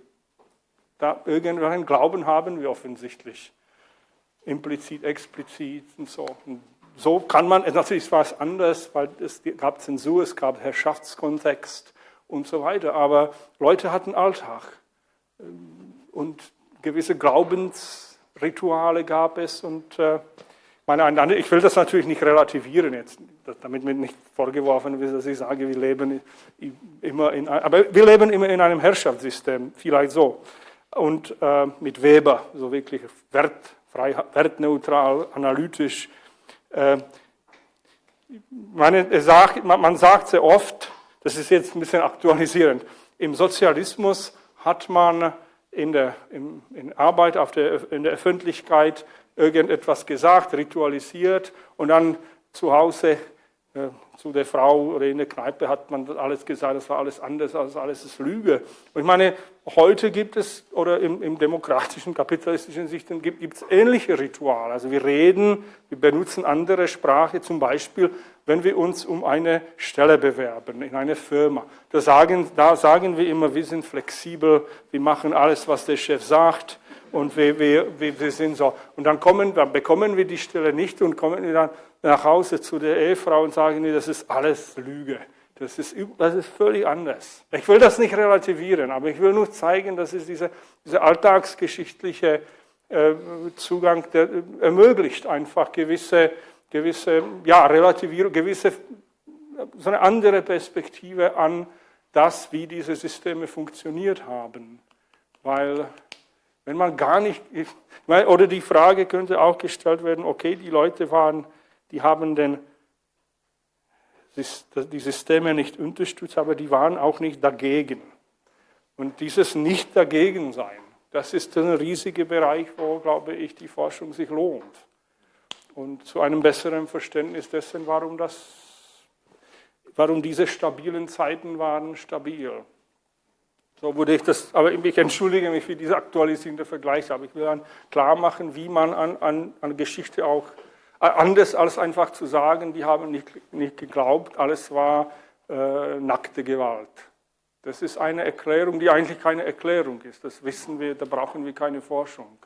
Speaker 2: Da irgendeinen Glauben haben wir offensichtlich implizit, explizit und so. Und so kann man, natürlich war es anders, weil es gab Zensur, es gab Herrschaftskontext und so weiter, aber Leute hatten Alltag und gewisse Glaubensrituale gab es und äh, meine, ich will das natürlich nicht relativieren jetzt, damit mir nicht vorgeworfen wird, dass ich sage, wir leben immer in, aber wir leben immer in einem Herrschaftssystem, vielleicht so. Und äh, mit Weber, so wirklich Wert, frei, wertneutral, analytisch. Äh, meine, sagt, man sagt sehr oft, das ist jetzt ein bisschen aktualisierend, im Sozialismus hat man in der in, in Arbeit auf der, in der Öffentlichkeit irgendetwas gesagt, ritualisiert und dann zu Hause äh, zu der Frau oder in der Kneipe hat man alles gesagt, das war alles anders, als alles ist Lüge. Und ich meine, heute gibt es, oder im, im demokratischen, kapitalistischen Sicht gibt es ähnliche Rituale. Also wir reden, wir benutzen andere Sprache, zum Beispiel, wenn wir uns um eine Stelle bewerben in einer Firma. Da sagen, da sagen wir immer, wir sind flexibel, wir machen alles, was der Chef sagt und wir, wir, wir sind so. Und dann, kommen, dann bekommen wir die Stelle nicht und kommen dann nach Hause zu der Ehefrau und sagen, nee, das ist alles Lüge. Das ist, das ist völlig anders. Ich will das nicht relativieren, aber ich will nur zeigen, dass es diese, diese alltagsgeschichtliche äh, Zugang, der ermöglicht einfach gewisse, gewisse ja, Relativierung, gewisse, so eine andere Perspektive an das, wie diese Systeme funktioniert haben. Weil wenn man gar nicht, oder die Frage könnte auch gestellt werden, okay, die Leute waren die haben den, die Systeme nicht unterstützt, aber die waren auch nicht dagegen. Und dieses Nicht dagegen sein, das ist ein riesiger Bereich, wo, glaube ich, die Forschung sich lohnt. Und zu einem besseren Verständnis dessen, warum, das, warum diese stabilen Zeiten waren stabil. So würde ich das, aber ich entschuldige mich für diese aktualisierende Vergleich, aber ich will dann klar machen, wie man an, an, an Geschichte auch Anders als einfach zu sagen, die haben nicht, nicht geglaubt, alles war äh, nackte Gewalt. Das ist eine Erklärung, die eigentlich keine Erklärung ist. Das wissen wir, da brauchen wir keine Forschung.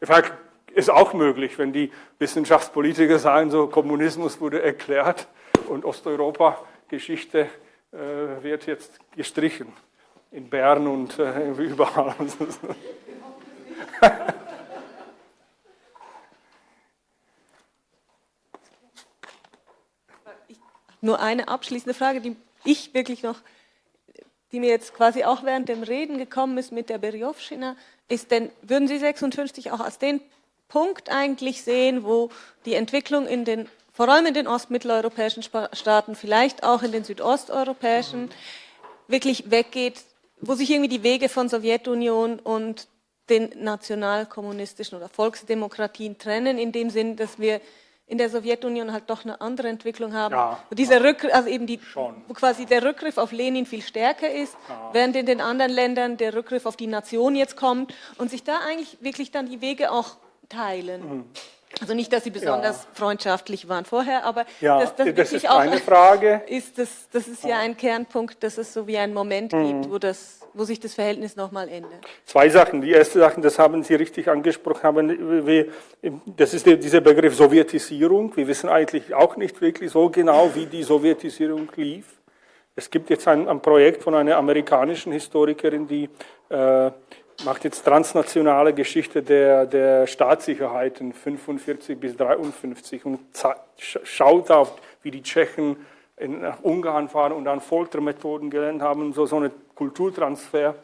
Speaker 2: Vielleicht ist auch möglich, wenn die Wissenschaftspolitiker sagen, so Kommunismus wurde erklärt und Osteuropa-Geschichte äh, wird jetzt gestrichen. In Bern und äh, überall.
Speaker 1: Nur eine abschließende Frage, die ich wirklich noch, die mir jetzt quasi auch während dem Reden gekommen ist mit der Berjovschina, ist denn, würden Sie 56 auch als den Punkt eigentlich sehen, wo die Entwicklung in den, vor allem in den ostmitteleuropäischen Staaten, vielleicht auch in den südosteuropäischen, wirklich weggeht, wo sich irgendwie die Wege von Sowjetunion und den nationalkommunistischen oder Volksdemokratien trennen, in dem Sinn, dass wir in der Sowjetunion halt doch eine andere Entwicklung haben. Ja, wo dieser Rückgriff, also eben die, wo quasi der Rückgriff auf Lenin viel stärker ist, ja. während in den anderen Ländern der Rückgriff auf die Nation jetzt kommt und sich da eigentlich wirklich dann die Wege auch teilen. Mhm. Also nicht, dass sie besonders ja. freundschaftlich waren vorher, aber
Speaker 2: ja, das, das, das ist eine Frage.
Speaker 1: Ist das, das ist ja ein Kernpunkt, dass es so wie einen Moment mhm. gibt, wo, das, wo sich das Verhältnis nochmal ändert.
Speaker 2: Zwei Sachen. Die erste Sache, das haben Sie richtig angesprochen, haben wir, das ist dieser Begriff Sowjetisierung. Wir wissen eigentlich auch nicht wirklich so genau, wie die Sowjetisierung lief. Es gibt jetzt ein, ein Projekt von einer amerikanischen Historikerin, die äh, macht jetzt transnationale Geschichte der, der Staatssicherheiten 45 bis 53 und schaut auf, wie die Tschechen in, nach Ungarn fahren und dann Foltermethoden gelernt haben, so, so eine Kulturtransfer.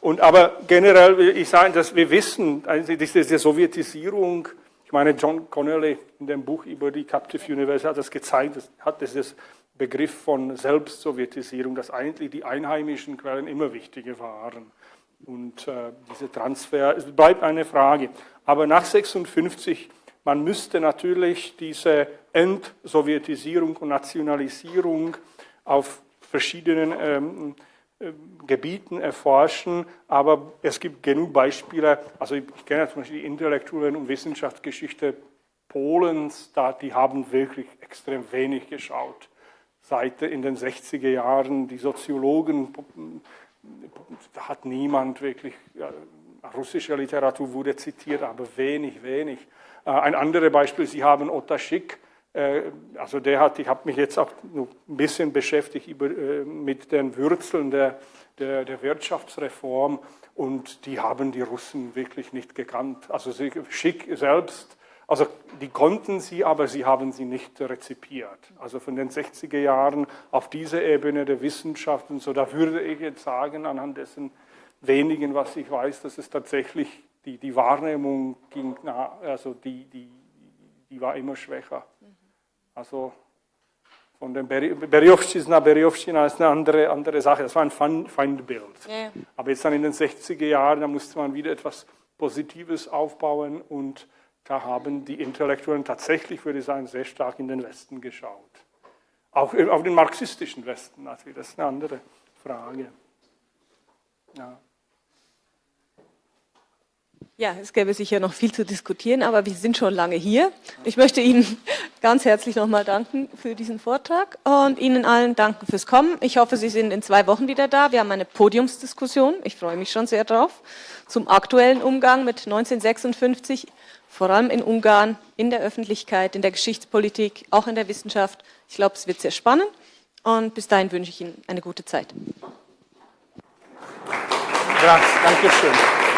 Speaker 2: Und aber generell will ich sagen, dass wir wissen, also diese Sowjetisierung, ich meine, John Connelly in dem Buch über die Captive University hat das gezeigt, hat dieses Begriff von Selbstsowjetisierung, dass eigentlich die einheimischen Quellen immer wichtiger waren. Und äh, dieser Transfer, es bleibt eine Frage. Aber nach 56, man müsste natürlich diese Entsowjetisierung und Nationalisierung auf verschiedenen ähm, äh, Gebieten erforschen, aber es gibt genug Beispiele, also ich, ich kenne zum Beispiel die Intellektuellen und Wissenschaftsgeschichte Polens, da, die haben wirklich extrem wenig geschaut. Seit in den 60er Jahren die Soziologen hat niemand wirklich, ja, russische Literatur wurde zitiert, aber wenig, wenig. Äh, ein anderes Beispiel, Sie haben Otaschik, äh, also der hat, ich habe mich jetzt auch ein bisschen beschäftigt über, äh, mit den Wurzeln der, der, der, Wirtschaftsreform und die haben die Russen wirklich nicht gekannt. Also Schick selbst also die konnten sie, aber sie haben sie nicht rezipiert. Also von den 60er Jahren auf dieser Ebene der Wissenschaft und so, da würde ich jetzt sagen, anhand dessen wenigen, was ich weiß, dass es tatsächlich die, die Wahrnehmung ging, also die, die, die war immer schwächer. Also von dem Berjovština, Berjovština ist eine andere, andere Sache, das war ein Feindbild. Ja. Aber jetzt dann in den 60er Jahren, da musste man wieder etwas Positives aufbauen und da haben die Intellektuellen tatsächlich, würde ich sagen, sehr stark in den Westen geschaut. Auch auf den marxistischen Westen natürlich, das ist eine andere Frage. Ja.
Speaker 1: Ja, es gäbe sicher noch viel zu diskutieren, aber wir sind schon lange hier. Ich möchte Ihnen ganz herzlich nochmal danken für diesen Vortrag und Ihnen allen danken fürs Kommen. Ich hoffe, Sie sind in zwei Wochen wieder da. Wir haben eine Podiumsdiskussion, ich freue mich schon sehr drauf, zum aktuellen Umgang mit 1956, vor allem in Ungarn, in der Öffentlichkeit, in der Geschichtspolitik, auch in der Wissenschaft. Ich glaube, es wird sehr spannend und bis dahin wünsche ich Ihnen eine gute Zeit.
Speaker 2: Grazie, danke schön.